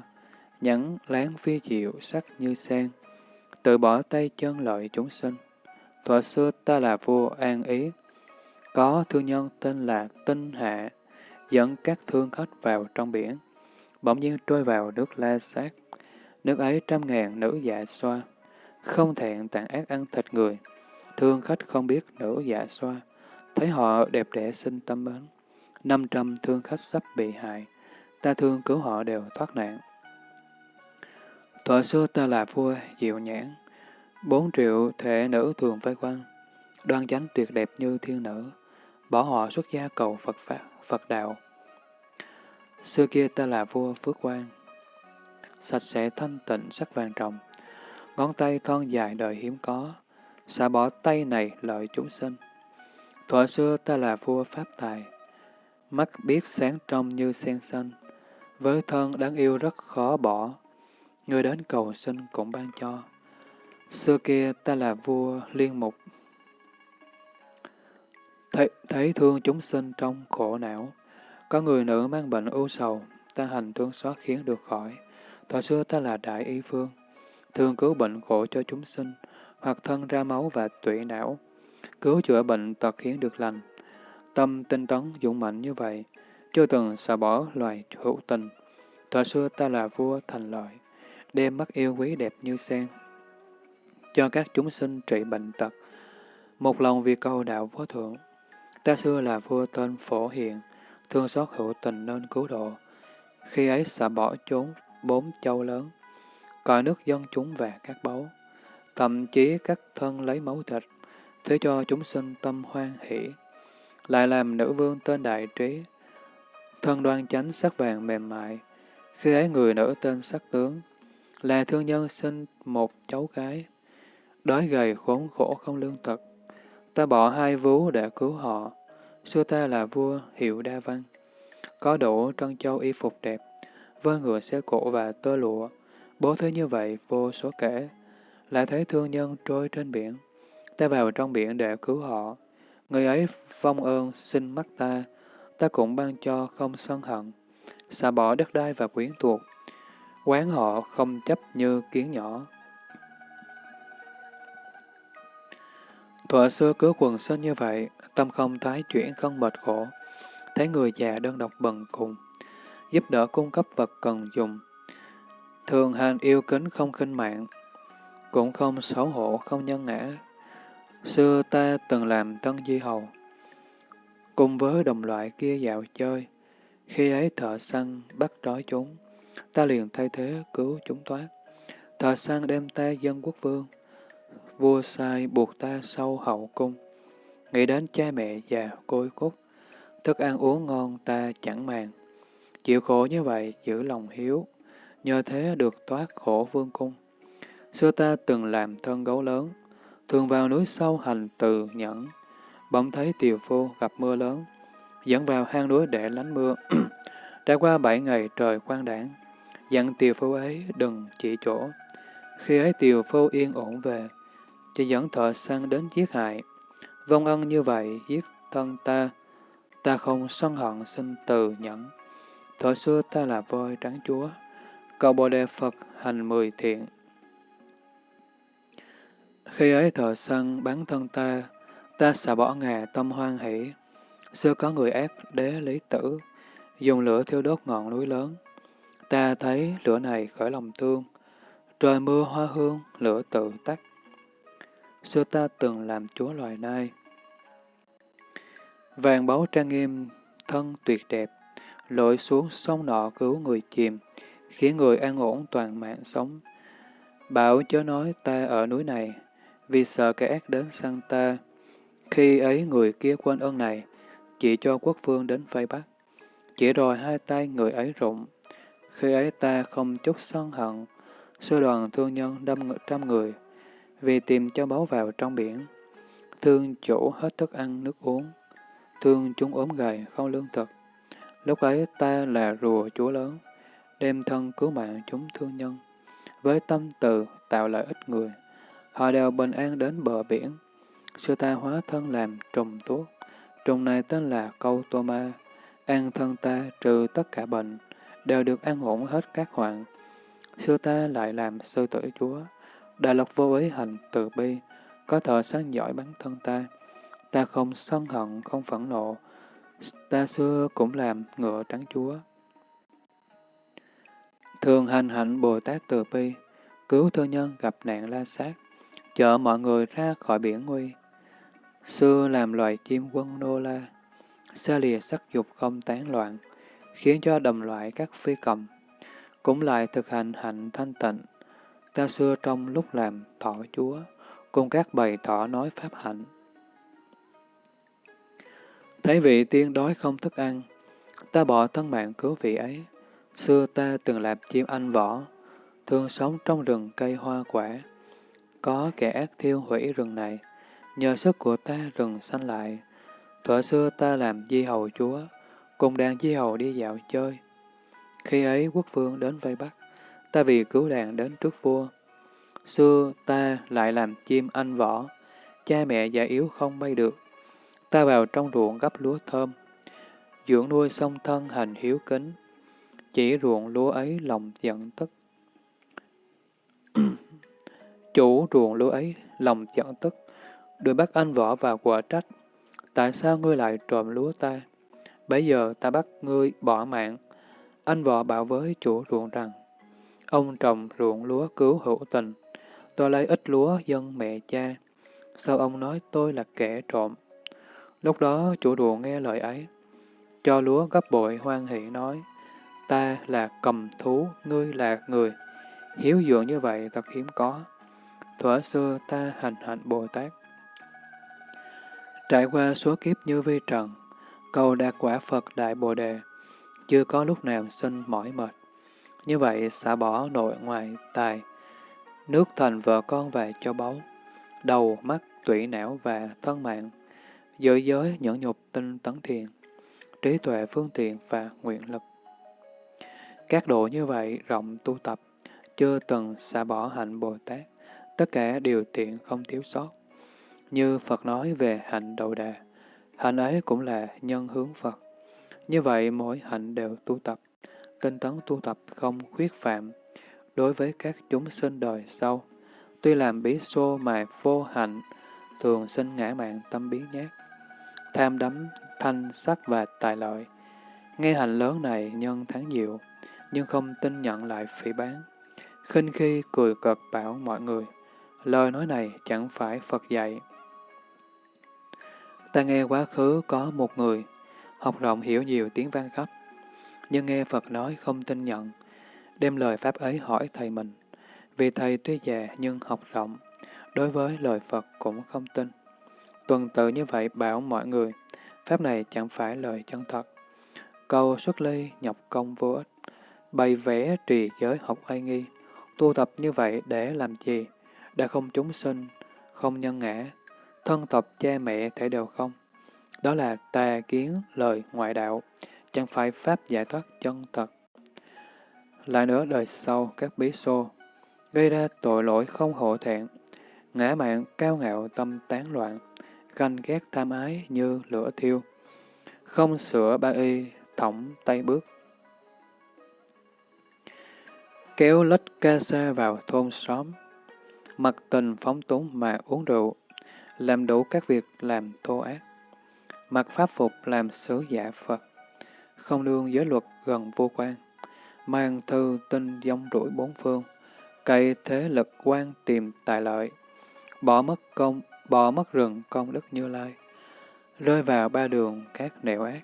nhẫn láng phi diệu sắc như sen, tự bỏ tay chân lợi chúng sinh. Thuở xưa ta là vua an ý, có thương nhân tên là Tinh Hạ, dẫn các thương khách vào trong biển, bỗng nhiên trôi vào nước la sát. Nước ấy trăm ngàn nữ dạ xoa, không thẹn tàn ác ăn thịt người. Thương khách không biết nữ dạ xoa, thấy họ đẹp đẽ sinh tâm mến. Năm trăm thương khách sắp bị hại, ta thương cứu họ đều thoát nạn. Thuở xưa ta là vua diệu nhãn, bốn triệu thể nữ thường vây quanh, đoan chánh tuyệt đẹp như thiên nữ, bỏ họ xuất gia cầu Phật Pháp, Phật Đạo. Xưa kia ta là vua Phước Quang, sạch sẽ thanh tịnh sắc vàng trọng, ngón tay thon dài đời hiếm có, xả bỏ tay này lợi chúng sinh. Thuở xưa ta là vua Pháp Tài, mắt biết sáng trong như sen xanh, với thân đáng yêu rất khó bỏ, người đến cầu xin cũng ban cho. Xưa kia ta là vua liên mục, thấy, thấy thương chúng sinh trong khổ não. Có người nữ mang bệnh ưu sầu, ta hành thương xót khiến được khỏi. Thời xưa ta là đại y phương, thường cứu bệnh khổ cho chúng sinh, hoặc thân ra máu và tủy não, cứu chữa bệnh tật khiến được lành. Tâm tinh tấn dũng mạnh như vậy, chưa từng xả bỏ loài hữu tình. Thời xưa ta là vua thành lợi, đem mắt yêu quý đẹp như sen, cho các chúng sinh trị bệnh tật. Một lòng vì câu đạo vô thượng, Ta xưa là vua tên Phổ hiện thương xót hữu tình nên cứu độ. Khi ấy xả bỏ trốn bốn châu lớn, coi nước dân chúng và các báu, thậm chí các thân lấy máu thịt, thế cho chúng sinh tâm hoan hỷ. Lại làm nữ vương tên đại trí, thân đoan chánh sắc vàng mềm mại, khi ấy người nữ tên sắc tướng, là thương nhân sinh một cháu gái, đói gầy khốn khổ không lương thực. Ta bỏ hai vú để cứu họ, xưa ta là vua hiệu đa văn, có đủ trân châu y phục đẹp, với ngựa xe cổ và tơ lụa, bố thế như vậy vô số kể, lại thấy thương nhân trôi trên biển. Ta vào trong biển để cứu họ, người ấy phong ơn xin mắt ta, ta cũng ban cho không sân hận, xả bỏ đất đai và quyến thuộc, quán họ không chấp như kiến nhỏ. Thuở xưa cứu quần sinh như vậy, tâm không thái chuyển không mệt khổ, thấy người già đơn độc bần cùng, giúp đỡ cung cấp vật cần dùng. Thường hành yêu kính không khinh mạng, cũng không xấu hổ không nhân ngã. Xưa ta từng làm tân di hầu, cùng với đồng loại kia dạo chơi, khi ấy thợ săn bắt trói chúng, ta liền thay thế cứu chúng thoát. Thợ săn đem ta dân quốc vương, vua sai buộc ta sâu hậu cung, nghĩ đến cha mẹ già côi cút, thức ăn uống ngon ta chẳng màng. Chịu khổ như vậy, giữ lòng hiếu, nhờ thế được thoát khổ vương cung. Xưa ta từng làm thân gấu lớn, thường vào núi sâu hành từ nhẫn, bỗng thấy tiều phu gặp mưa lớn, dẫn vào hang núi để lánh mưa. Trải qua bảy ngày trời quang đảng, dặn tiều phu ấy đừng chỉ chỗ. Khi ấy tiều phu yên ổn về, chỉ dẫn thọ săn đến giết hại. Vong ân như vậy giết thân ta, ta không sân hận sinh từ nhẫn. Thọ xưa ta là voi trắng chúa, cầu bồ đề Phật hành mười thiện. Khi ấy thợ săn bắn thân ta, ta xả bỏ ngà tâm hoan hỷ. Xưa có người ác đế lý tử, dùng lửa thiêu đốt ngọn núi lớn. Ta thấy lửa này khởi lòng thương, trời mưa hoa hương, lửa tự tắt. Xưa ta từng làm chúa loài nai. Vàng báu trang nghiêm, thân tuyệt đẹp, lội xuống sông nọ cứu người chìm, khiến người an ổn toàn mạng sống. Bảo chớ nói ta ở núi này, vì sợ kẻ ác đến săn ta. Khi ấy người kia quên ơn này, chỉ cho quốc vương đến vây bắt. Chỉ rồi hai tay người ấy rụng. Khi ấy ta không chút sân hận, sư đoàn thương nhân đâm trăm người, vì tìm cho báu vào trong biển. Thương chủ hết thức ăn nước uống, thương chúng ốm gầy không lương thực. Lúc ấy ta là rùa chúa lớn, đem thân cứu mạng chúng thương nhân, với tâm từ tạo lợi ích người. Họ đều bình an đến bờ biển. Sư ta hóa thân làm trùng tuốt. Trùng này tên là câu tô ma. An thân ta trừ tất cả bệnh, đều được an ổn hết các hoạn. Sư ta lại làm sư tử chúa. Đại lộc vô ý hành từ bi, có thợ sáng giỏi bắn thân ta. Ta không sân hận, không phẫn nộ. Ta xưa cũng làm ngựa trắng chúa. Thường hành hạnh Bồ Tát từ bi, cứu thương nhân gặp nạn la sát, chở mọi người ra khỏi biển nguy. Xưa làm loài chim quân nô la, xa lìa sắc dục không tán loạn, khiến cho đồng loại các phi cầm. Cũng lại thực hành hạnh thanh tịnh, ta xưa trong lúc làm thọ chúa, cùng các bầy thọ nói pháp hạnh. Thấy vị tiên đói không thức ăn, ta bỏ thân mạng cứu vị ấy. Xưa ta từng làm chim anh võ, thường sống trong rừng cây hoa quả. Có kẻ ác thiêu hủy rừng này, nhờ sức của ta rừng xanh lại. Thuở xưa ta làm di hầu chúa, cùng đàn di hầu đi dạo chơi. Khi ấy quốc vương đến vây bắt, ta vì cứu đàn đến trước vua. Xưa ta lại làm chim anh võ, cha mẹ già yếu không bay được. Ta vào trong ruộng gấp lúa thơm, dưỡng nuôi song thân hành hiếu kính, chỉ ruộng lúa ấy lòng giận tức. Chủ ruộng lúa ấy lòng giận tức, đuổi bắt anh võ vào quả trách. Tại sao ngươi lại trộm lúa ta? Bây giờ ta bắt ngươi bỏ mạng. Anh võ bảo với chủ ruộng rằng, ông trồng ruộng lúa cứu hữu tình, tôi lấy ít lúa dân mẹ cha. Sao ông nói tôi là kẻ trộm? Lúc đó chủ ruộng nghe lời ấy, cho lúa gấp bội hoan hỷ nói, ta là cầm thú, ngươi là người. hiếu dưỡng như vậy thật hiếm có. Thuở xưa ta hành hạnh Bồ Tát. Trải qua số kiếp như vi trần, cầu đạt quả Phật Đại Bồ Đề, chưa có lúc nào sinh mỏi mệt. Như vậy xả bỏ nội ngoại tài, nước thành vợ con và cho báu, đầu, mắt, tủy não và thân mạng, giữ giới nhẫn nhục tinh tấn thiền, trí tuệ phương tiện và nguyện lực. Các độ như vậy rộng tu tập, chưa từng xả bỏ hạnh Bồ Tát, tất cả điều tiện không thiếu sót. Như Phật nói về hạnh đầu đà, hạnh ấy cũng là nhân hướng Phật. Như vậy mỗi hạnh đều tu tập, tinh tấn tu tập không khuyết phạm. Đối với các chúng sinh đời sau, tuy làm bí xô mà vô hạnh, thường sinh ngã mạng tâm biến nhát, tham đắm thanh sắc và tài lợi. Nghe hành lớn này nhân tháng nhiều, nhưng không tin nhận lại phỉ bán. khinh khi cười cợt bảo mọi người, lời nói này chẳng phải Phật dạy. Ta nghe quá khứ có một người, học rộng hiểu nhiều tiếng vang khắp, nhưng nghe Phật nói không tin nhận, đem lời Pháp ấy hỏi thầy mình. Vì thầy tuy già nhưng học rộng, đối với lời Phật cũng không tin. Tuần tự như vậy bảo mọi người, Pháp này chẳng phải lời chân thật. Câu xuất ly nhập công vô ích, bày vẽ trì giới học oai nghi, tu tập như vậy để làm gì? Đã không chúng sinh, không nhân ngã, thân tộc cha mẹ thể đều không. Đó là tà kiến lời ngoại đạo, chẳng phải pháp giải thoát chân thật. Lại nữa đời sau các bí xô, gây ra tội lỗi không hổ thẹn, ngã mạng cao ngạo tâm tán loạn, ganh ghét tham ái như lửa thiêu, không sửa ba y, thõng tay bước. Kéo lách ca sa vào thôn xóm, mặc tình phóng túng mà uống rượu, làm đủ các việc làm thô ác. Mặc pháp phục làm sứ giả Phật, không đương giới luật gần vô quan, mang thư tinh dông rủi bốn phương, cậy thế lực quan tìm tài lợi, bỏ mất công, bỏ mất rừng công đức như lai, rơi vào ba đường các nẻo ác.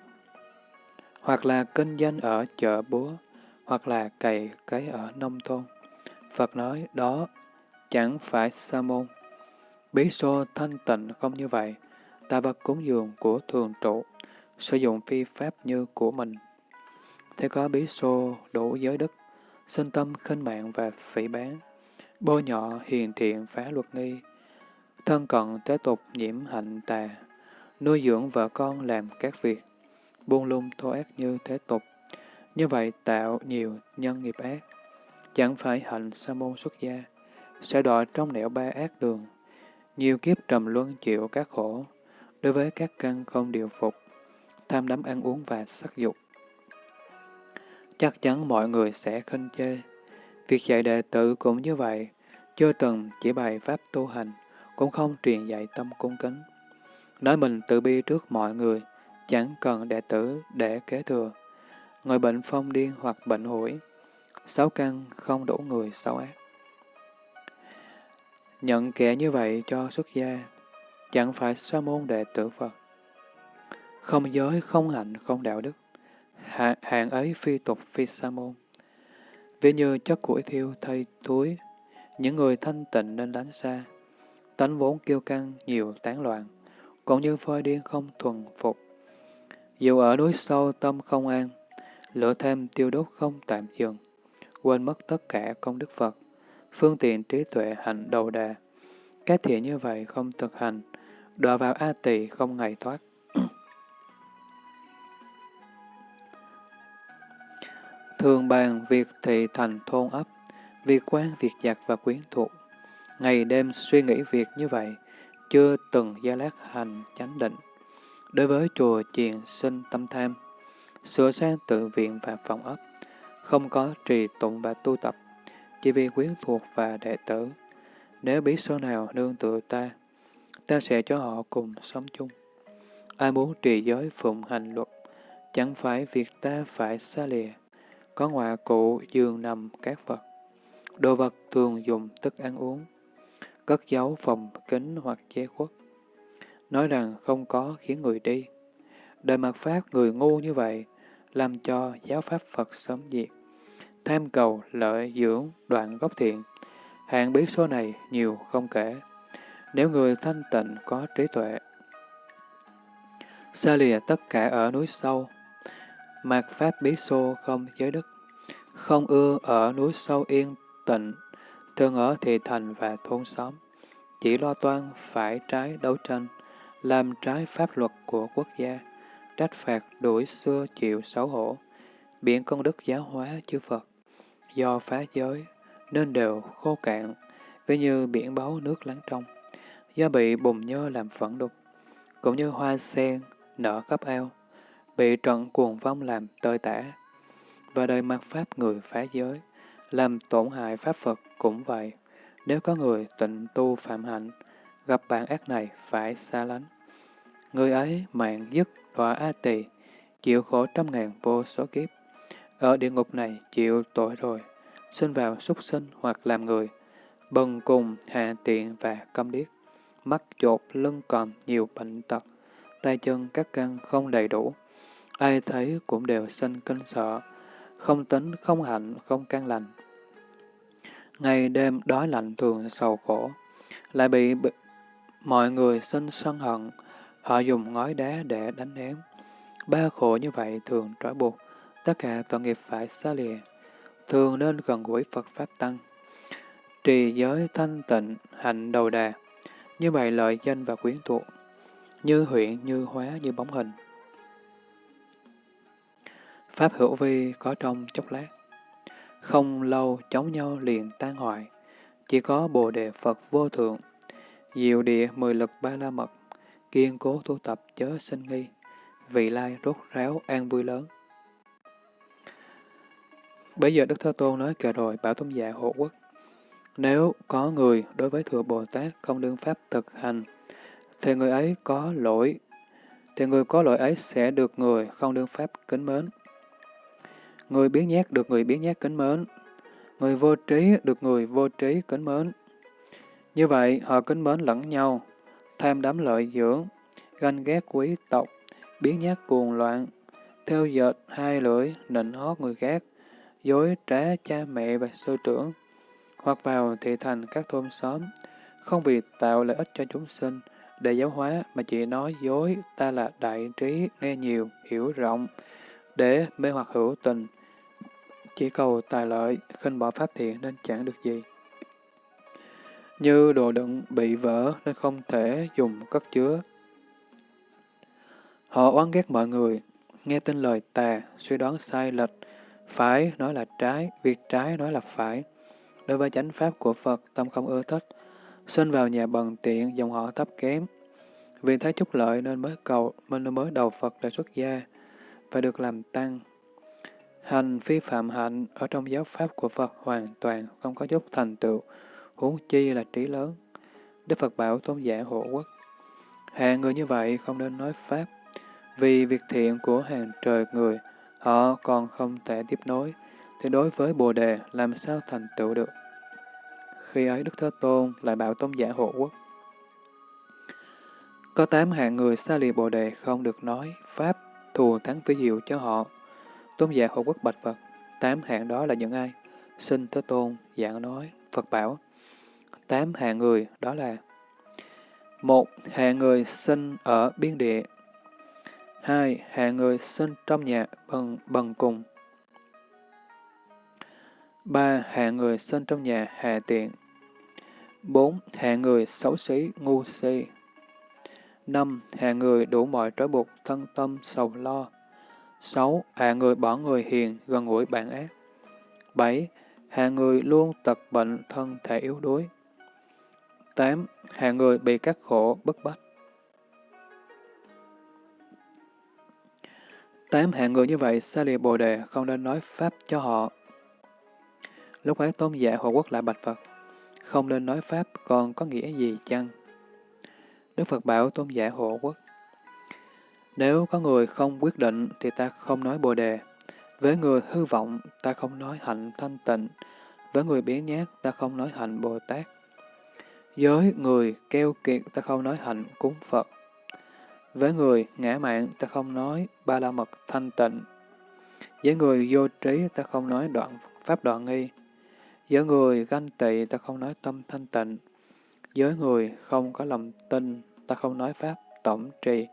Hoặc là kinh doanh ở chợ búa, hoặc là cày cấy ở nông thôn. Phật nói đó chẳng phải sa môn. Bí xô thanh tịnh không như vậy, ta vật cúng dường của thường trụ, sử dụng phi pháp như của mình. Thế có bí xô đủ giới đức, sinh tâm khinh mạng và phỉ bán, bôi nhọ hiền thiện phá luật nghi, thân cận tế tục nhiễm hạnh tà, nuôi dưỡng vợ con làm các việc, buông lung thô ác như thế tục, như vậy tạo nhiều nhân nghiệp ác, chẳng phải hạnh sa môn xuất gia, sẽ đọa trong nẻo ba ác đường, nhiều kiếp trầm luân chịu các khổ, đối với các căn không điều phục, tham đắm ăn uống và sắc dục. Chắc chắn mọi người sẽ khinh chê. Việc dạy đệ tử cũng như vậy, chưa từng chỉ bày pháp tu hành, cũng không truyền dạy tâm cung kính. Nói mình tự bi trước mọi người, chẳng cần đệ tử để kế thừa. Người bệnh phong điên hoặc bệnh hủi, sáu căn không đủ người xấu ác. Nhận kẻ như vậy cho xuất gia, chẳng phải sa môn đệ tử Phật. Không giới, không hạnh, không đạo đức. Hạ, hạng ấy phi tục phi sa môn. Ví như chất củi thiêu thay túi, những người thanh tịnh nên đánh xa. Tánh vốn kiêu căng, nhiều tán loạn, cũng như phơi điên không thuần phục. Dù ở núi sâu tâm không an, lửa thêm tiêu đốt không tạm dừng, quên mất tất cả công đức Phật, phương tiện trí tuệ hành đầu đà. Các thiện như vậy không thực hành, đọa vào A tỳ không ngày thoát. Thường bàn việc thị thành thôn ấp, việc quan, việc giặc và quyến thuộc. Ngày đêm suy nghĩ việc như vậy, chưa từng gia lát hành chánh định. Đối với chùa chiền sinh tâm tham, sửa sang tự viện và phòng ấp, không có trì tụng và tu tập, chỉ vì quyến thuộc và đệ tử. Nếu biết số nào nương tựa ta, ta sẽ cho họ cùng sống chung. Ai muốn trì giới phụng hành luật, chẳng phải việc ta phải xa lìa. Có ngoại cụ giường nằm các vật, đồ vật thường dùng thức ăn uống, cất giấu phòng kính hoặc che khuất. Nói rằng không có khiến người đi. Đời mặt Pháp người ngu như vậy, làm cho giáo pháp Phật sớm diệt. tham cầu, lợi dưỡng, đoạn gốc thiện. Hạng biết số này nhiều không kể. Nếu người thanh tịnh có trí tuệ, xa lìa tất cả ở núi sâu, mạt pháp bí xô không giới đức, không ưa ở núi sâu yên tịnh, thường ở thị thành và thôn xóm, chỉ lo toan phải trái đấu tranh, làm trái pháp luật của quốc gia, trách phạt đuổi xưa chịu xấu hổ, biển công đức giáo hóa chư Phật, do phá giới nên đều khô cạn, ví như biển báu nước lắng trong, do bị bùn nhơ làm phẫn đục, cũng như hoa sen nở khắp ao, bị trận cuồng vong làm tơi tả, và đời mặt pháp người phá giới, làm tổn hại pháp Phật cũng vậy. Nếu có người tịnh tu phạm hạnh, gặp bạn ác này phải xa lánh. Người ấy mạng dứt đọa A tỳ, chịu khổ trăm ngàn vô số kiếp. Ở địa ngục này chịu tội rồi, sinh vào súc sinh hoặc làm người, bần cùng, hạ tiện và câm điếc, mắt chột, lưng còn nhiều bệnh tật, tay chân các căn không đầy đủ. Ai thấy cũng đều sinh kinh sợ, không tính, không hạnh, không can lành. Ngày đêm đói lạnh thường sầu khổ, lại bị mọi người sinh sân hận, họ dùng ngói đá để đánh ném. Ba khổ như vậy thường trói buộc, tất cả tội nghiệp phải xa lìa, thường nên gần gũi Phật Pháp Tăng. Trì giới thanh tịnh, hạnh đầu đà, như vậy lợi danh và quyến thuộc, như huyện, như hóa, như bóng hình. Pháp hữu vi có trong chốc lát, không lâu chống nhau liền tan hoại, chỉ có Bồ Đề Phật vô thượng, diệu địa mười lực ba la mật, kiên cố tu tập chớ sinh nghi, vị lai rốt ráo an vui lớn. Bây giờ Đức Thế Tôn nói kệ rồi bảo tôn giả hộ quốc. Nếu có người đối với Thừa Bồ Tát không đương pháp thực hành, thì người ấy có lỗi, thì người có lỗi ấy sẽ được người không đương pháp kính mến. Người biến nhát được người biến nhát kính mến. Người vô trí được người vô trí kính mến. Như vậy, họ kính mến lẫn nhau, tham đắm lợi dưỡng, ganh ghét quý tộc, biến nhát cuồng loạn, theo dệt hai lưỡi, nịnh hót người khác, dối trá cha mẹ và sư trưởng, hoặc vào thị thành các thôn xóm, không vì tạo lợi ích cho chúng sinh, để giáo hóa mà chỉ nói dối ta là đại trí, nghe nhiều, hiểu rộng, để mê hoặc hữu tình, chỉ cầu tài lợi, khinh bỏ pháp thiện nên chẳng được gì. Như đồ đựng bị vỡ nên không thể dùng cất chứa. Họ oán ghét mọi người, nghe tin lời tà, suy đoán sai lệch, phải nói là trái, việc trái nói là phải. Đối với chánh pháp của Phật, tâm không ưa thích, sinh vào nhà bần tiện, dòng họ thấp kém. Vì thấy chút lợi nên mới cầu, nên mới đầu Phật để xuất gia, và được làm tăng. Hành phi phạm hạnh ở trong giáo pháp của Phật hoàn toàn không có dốc thành tựu, huống chi là trí lớn. Đức Phật bảo tôn giả hộ quốc. Hàng người như vậy không nên nói Pháp, vì việc thiện của hàng trời người, họ còn không thể tiếp nối, thì đối với Bồ Đề làm sao thành tựu được. Khi ấy Đức Thế Tôn lại bảo tôn giả hộ quốc. Có tám hạng người xa lìa Bồ Đề không được nói Pháp thù thắng ví hiệu cho họ. Tôn giả hộ quốc bạch Phật, tám hạng đó là những ai? Xin Thế Tôn giảng nói, Phật bảo. Tám hạng người đó là một Hạng người sinh ở biên địa hai Hạng người sinh trong nhà bằng bằng cùng ba Hạng người sinh trong nhà hà tiện bốn Hạng người xấu xí, ngu si năm hàng người đủ mọi trói buộc, thân tâm, sầu lo 6. Hạ người bỏ người hiền, gần gũi bạn ác. 7. Hạ người luôn tật bệnh, thân thể yếu đuối. 8. Hạ người bị các khổ, bức bách. 8. Hạ người như vậy, xa lìa bồ đề, không nên nói Pháp cho họ. Lúc ấy tôn giả hộ quốc lại bạch Phật, không nên nói Pháp còn có nghĩa gì chăng? Đức Phật bảo tôn giả hộ quốc, nếu có người không quyết định thì ta không nói bồ đề. Với người hư vọng, ta không nói hạnh thanh tịnh. Với người biến nhát, ta không nói hạnh Bồ Tát. Với người keo kiệt, ta không nói hạnh cúng Phật. Với người ngã mạng, ta không nói ba la mật thanh tịnh. Với người vô trí, ta không nói đoạn pháp đoạn nghi. Với người ganh tị ta không nói tâm thanh tịnh. Với người không có lòng tin ta không nói pháp tổng trì.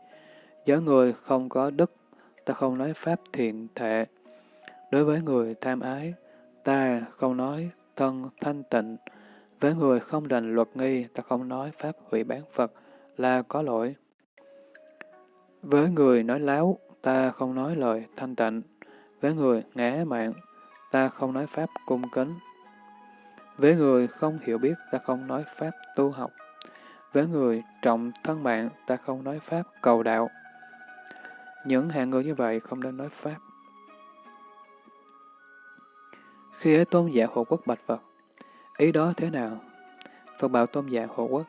Với người không có đức ta không nói pháp thiện thệ. Đối với người tham ái, ta không nói thân thanh tịnh. Với người không đành luật nghi, ta không nói pháp hủy bán Phật là có lỗi. Với người nói láo, ta không nói lời thanh tịnh. Với người ngã mạng, ta không nói pháp cung kính. Với người không hiểu biết, ta không nói pháp tu học. Với người trọng thân mạng, ta không nói pháp cầu đạo. Những hạng người như vậy không nên nói pháp. Khi ấy tôn giả hộ quốc bạch Phật, ý đó thế nào? Phật bảo tôn giả hộ quốc,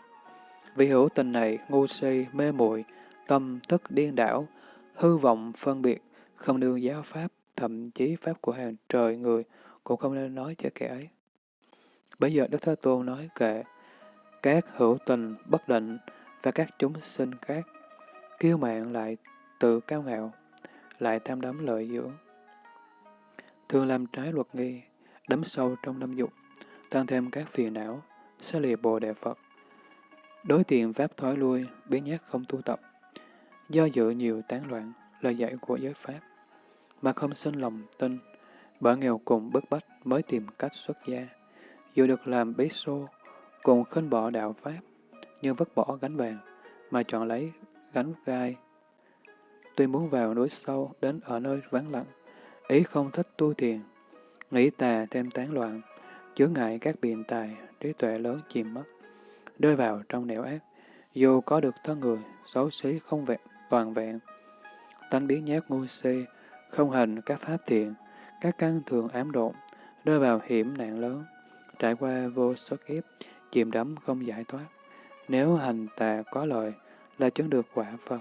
vì hữu tình này ngu si, mê muội tâm thức điên đảo, hư vọng phân biệt, không đương giáo pháp, thậm chí pháp của hàng trời người cũng không nên nói cho kẻ ấy. Bây giờ Đức Thế Tôn nói kệ các hữu tình bất định và các chúng sinh khác, kiêu mạng lại tự cao ngạo, lại tham đắm lợi dưỡng. Thường làm trái luật nghi, đắm sâu trong năm dục, tăng thêm các phiền não, xa lìa Bồ Đề Phật. Đối tiền Pháp thoái lui, biến nhát không tu tập, do dự nhiều tán loạn, lời dạy của giới Pháp, mà không sinh lòng tin, bởi nghèo cùng bức bách mới tìm cách xuất gia. Dù được làm bí xô, cùng khinh bỏ đạo Pháp, nhưng vứt bỏ gánh vàng, mà chọn lấy gánh gai. Tuy muốn vào núi sâu, đến ở nơi vắng lặng, ý không thích tu thiền, nghĩ tà thêm tán loạn, chứa ngại các biện tài, trí tuệ lớn chìm mất, rơi vào trong nẻo ác, dù có được thân người, xấu xí không vẹn, toàn vẹn. Tánh biến nhát ngu si, không hành các pháp thiện, các căn thường ám độn, rơi vào hiểm nạn lớn, trải qua vô số kiếp, chìm đắm không giải thoát. Nếu hành tà có lợi, là chứng được quả Phật.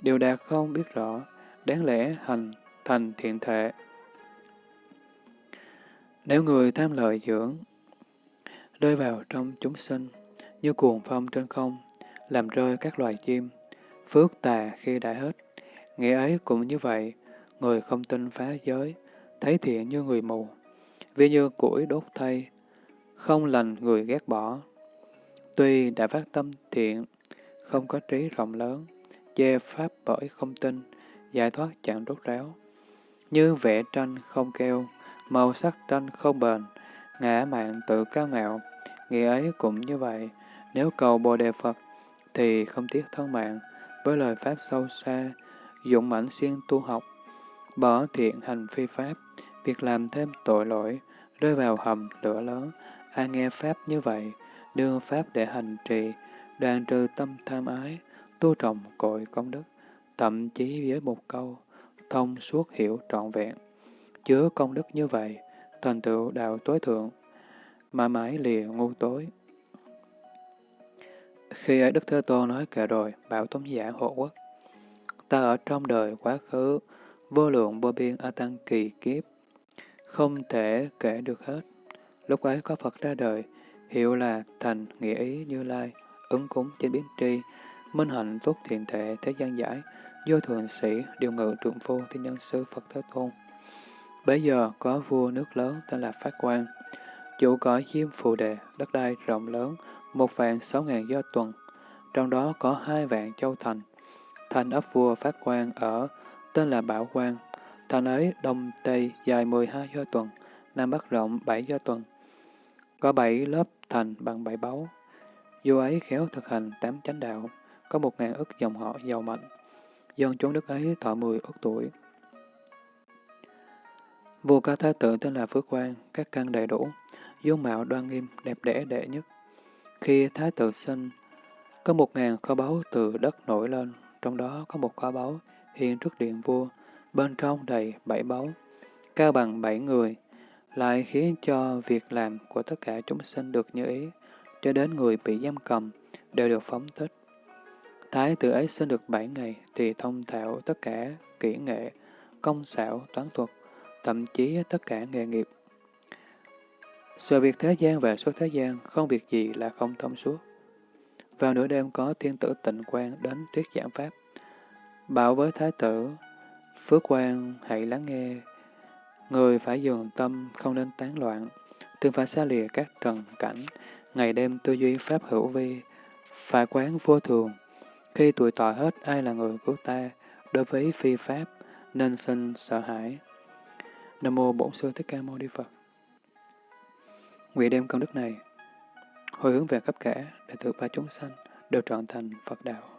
Điều đạt không biết rõ, đáng lẽ hành thành thiện thể. Nếu người tham lợi dưỡng, rơi vào trong chúng sinh, như cuồng phong trên không, làm rơi các loài chim, phước tà khi đã hết. Nghĩa ấy cũng như vậy, người không tin phá giới, thấy thiện như người mù, vì như củi đốt thay, không lành người ghét bỏ. Tuy đã phát tâm thiện, không có trí rộng lớn, chê pháp bởi không tin, giải thoát chẳng rốt ráo. Như vẽ tranh không keo, màu sắc tranh không bền, ngã mạng tự cao ngạo, nghĩa ấy cũng như vậy. Nếu cầu Bồ Đề Phật, thì không tiếc thân mạng, với lời Pháp sâu xa, dụng mãnh siêng tu học, bỏ thiện hành phi Pháp, việc làm thêm tội lỗi, rơi vào hầm lửa lớn, ai nghe Pháp như vậy, đưa Pháp để hành trì, đoàn trừ tâm tham ái, tu trồng cội công đức, thậm chí với một câu, thông suốt hiểu trọn vẹn. Chứa công đức như vậy, thành tựu đạo tối thượng, mà mãi lìa ngu tối. Khi ấy Đức Thế Tôn nói kệ rồi, bảo tống giả hộ quốc. Ta ở trong đời quá khứ, vô lượng vô biên a tăng kỳ kiếp, không thể kể được hết. Lúc ấy có Phật ra đời, hiệu là thành nghĩa ý như lai, ứng cúng trên biến tri, minh hạnh tốt thiện thể thế gian giải, vô thường sĩ, điều ngự trượng phu thiên nhân sư Phật Thế Tôn. Bây giờ có vua nước lớn tên là Phát Quang, chủ cõi diêm phù đề, đất đai rộng lớn, một vạn sáu ngàn do tuần, trong đó có hai vạn châu thành. Thành ấp vua Phát Quang ở tên là Bảo Quang, thành ấy đông tây dài 12 do tuần, nam bắc rộng 7 do tuần. Có bảy lớp thành bằng bảy báu. Vua ấy khéo thực hành tám chánh đạo, có một ngàn ức dòng họ giàu mạnh. Dân chúng đức ấy thọ mười ức tuổi. Vua có thái tử tên là Phước Quang, các căn đầy đủ, dung mạo đoan nghiêm, đẹp đẽ đệ nhất. Khi thái tử sinh, có một ngàn kho báu từ đất nổi lên, trong đó có một kho báu hiện trước điện vua, bên trong đầy bảy báu, cao bằng bảy người, lại khiến cho việc làm của tất cả chúng sinh được như ý, cho đến người bị giam cầm đều được phóng thích. Thái tử ấy sinh được bảy ngày thì thông thạo tất cả kỹ nghệ, công xảo, toán thuật, thậm chí tất cả nghề nghiệp. Sự việc thế gian và số thế gian, không việc gì là không thông suốt. Vào nửa đêm có thiên tử tịnh quan đến thuyết giảng Pháp. Bảo với Thái tử, Phước quan hãy lắng nghe. Người phải dường tâm, không nên tán loạn, tương phải xa lìa các trần cảnh, ngày đêm tư duy pháp hữu vi, phải quán vô thường. Khi tuổi tọa hết ai là người cứu ta, đối với phi pháp, nên sinh sợ hãi. Nam mô Bổn Sư Thích Ca Mâu Ni Phật. Nguyện đem công đức này hồi hướng về khắp cả để tự ba chúng sanh đều trọn thành Phật đạo.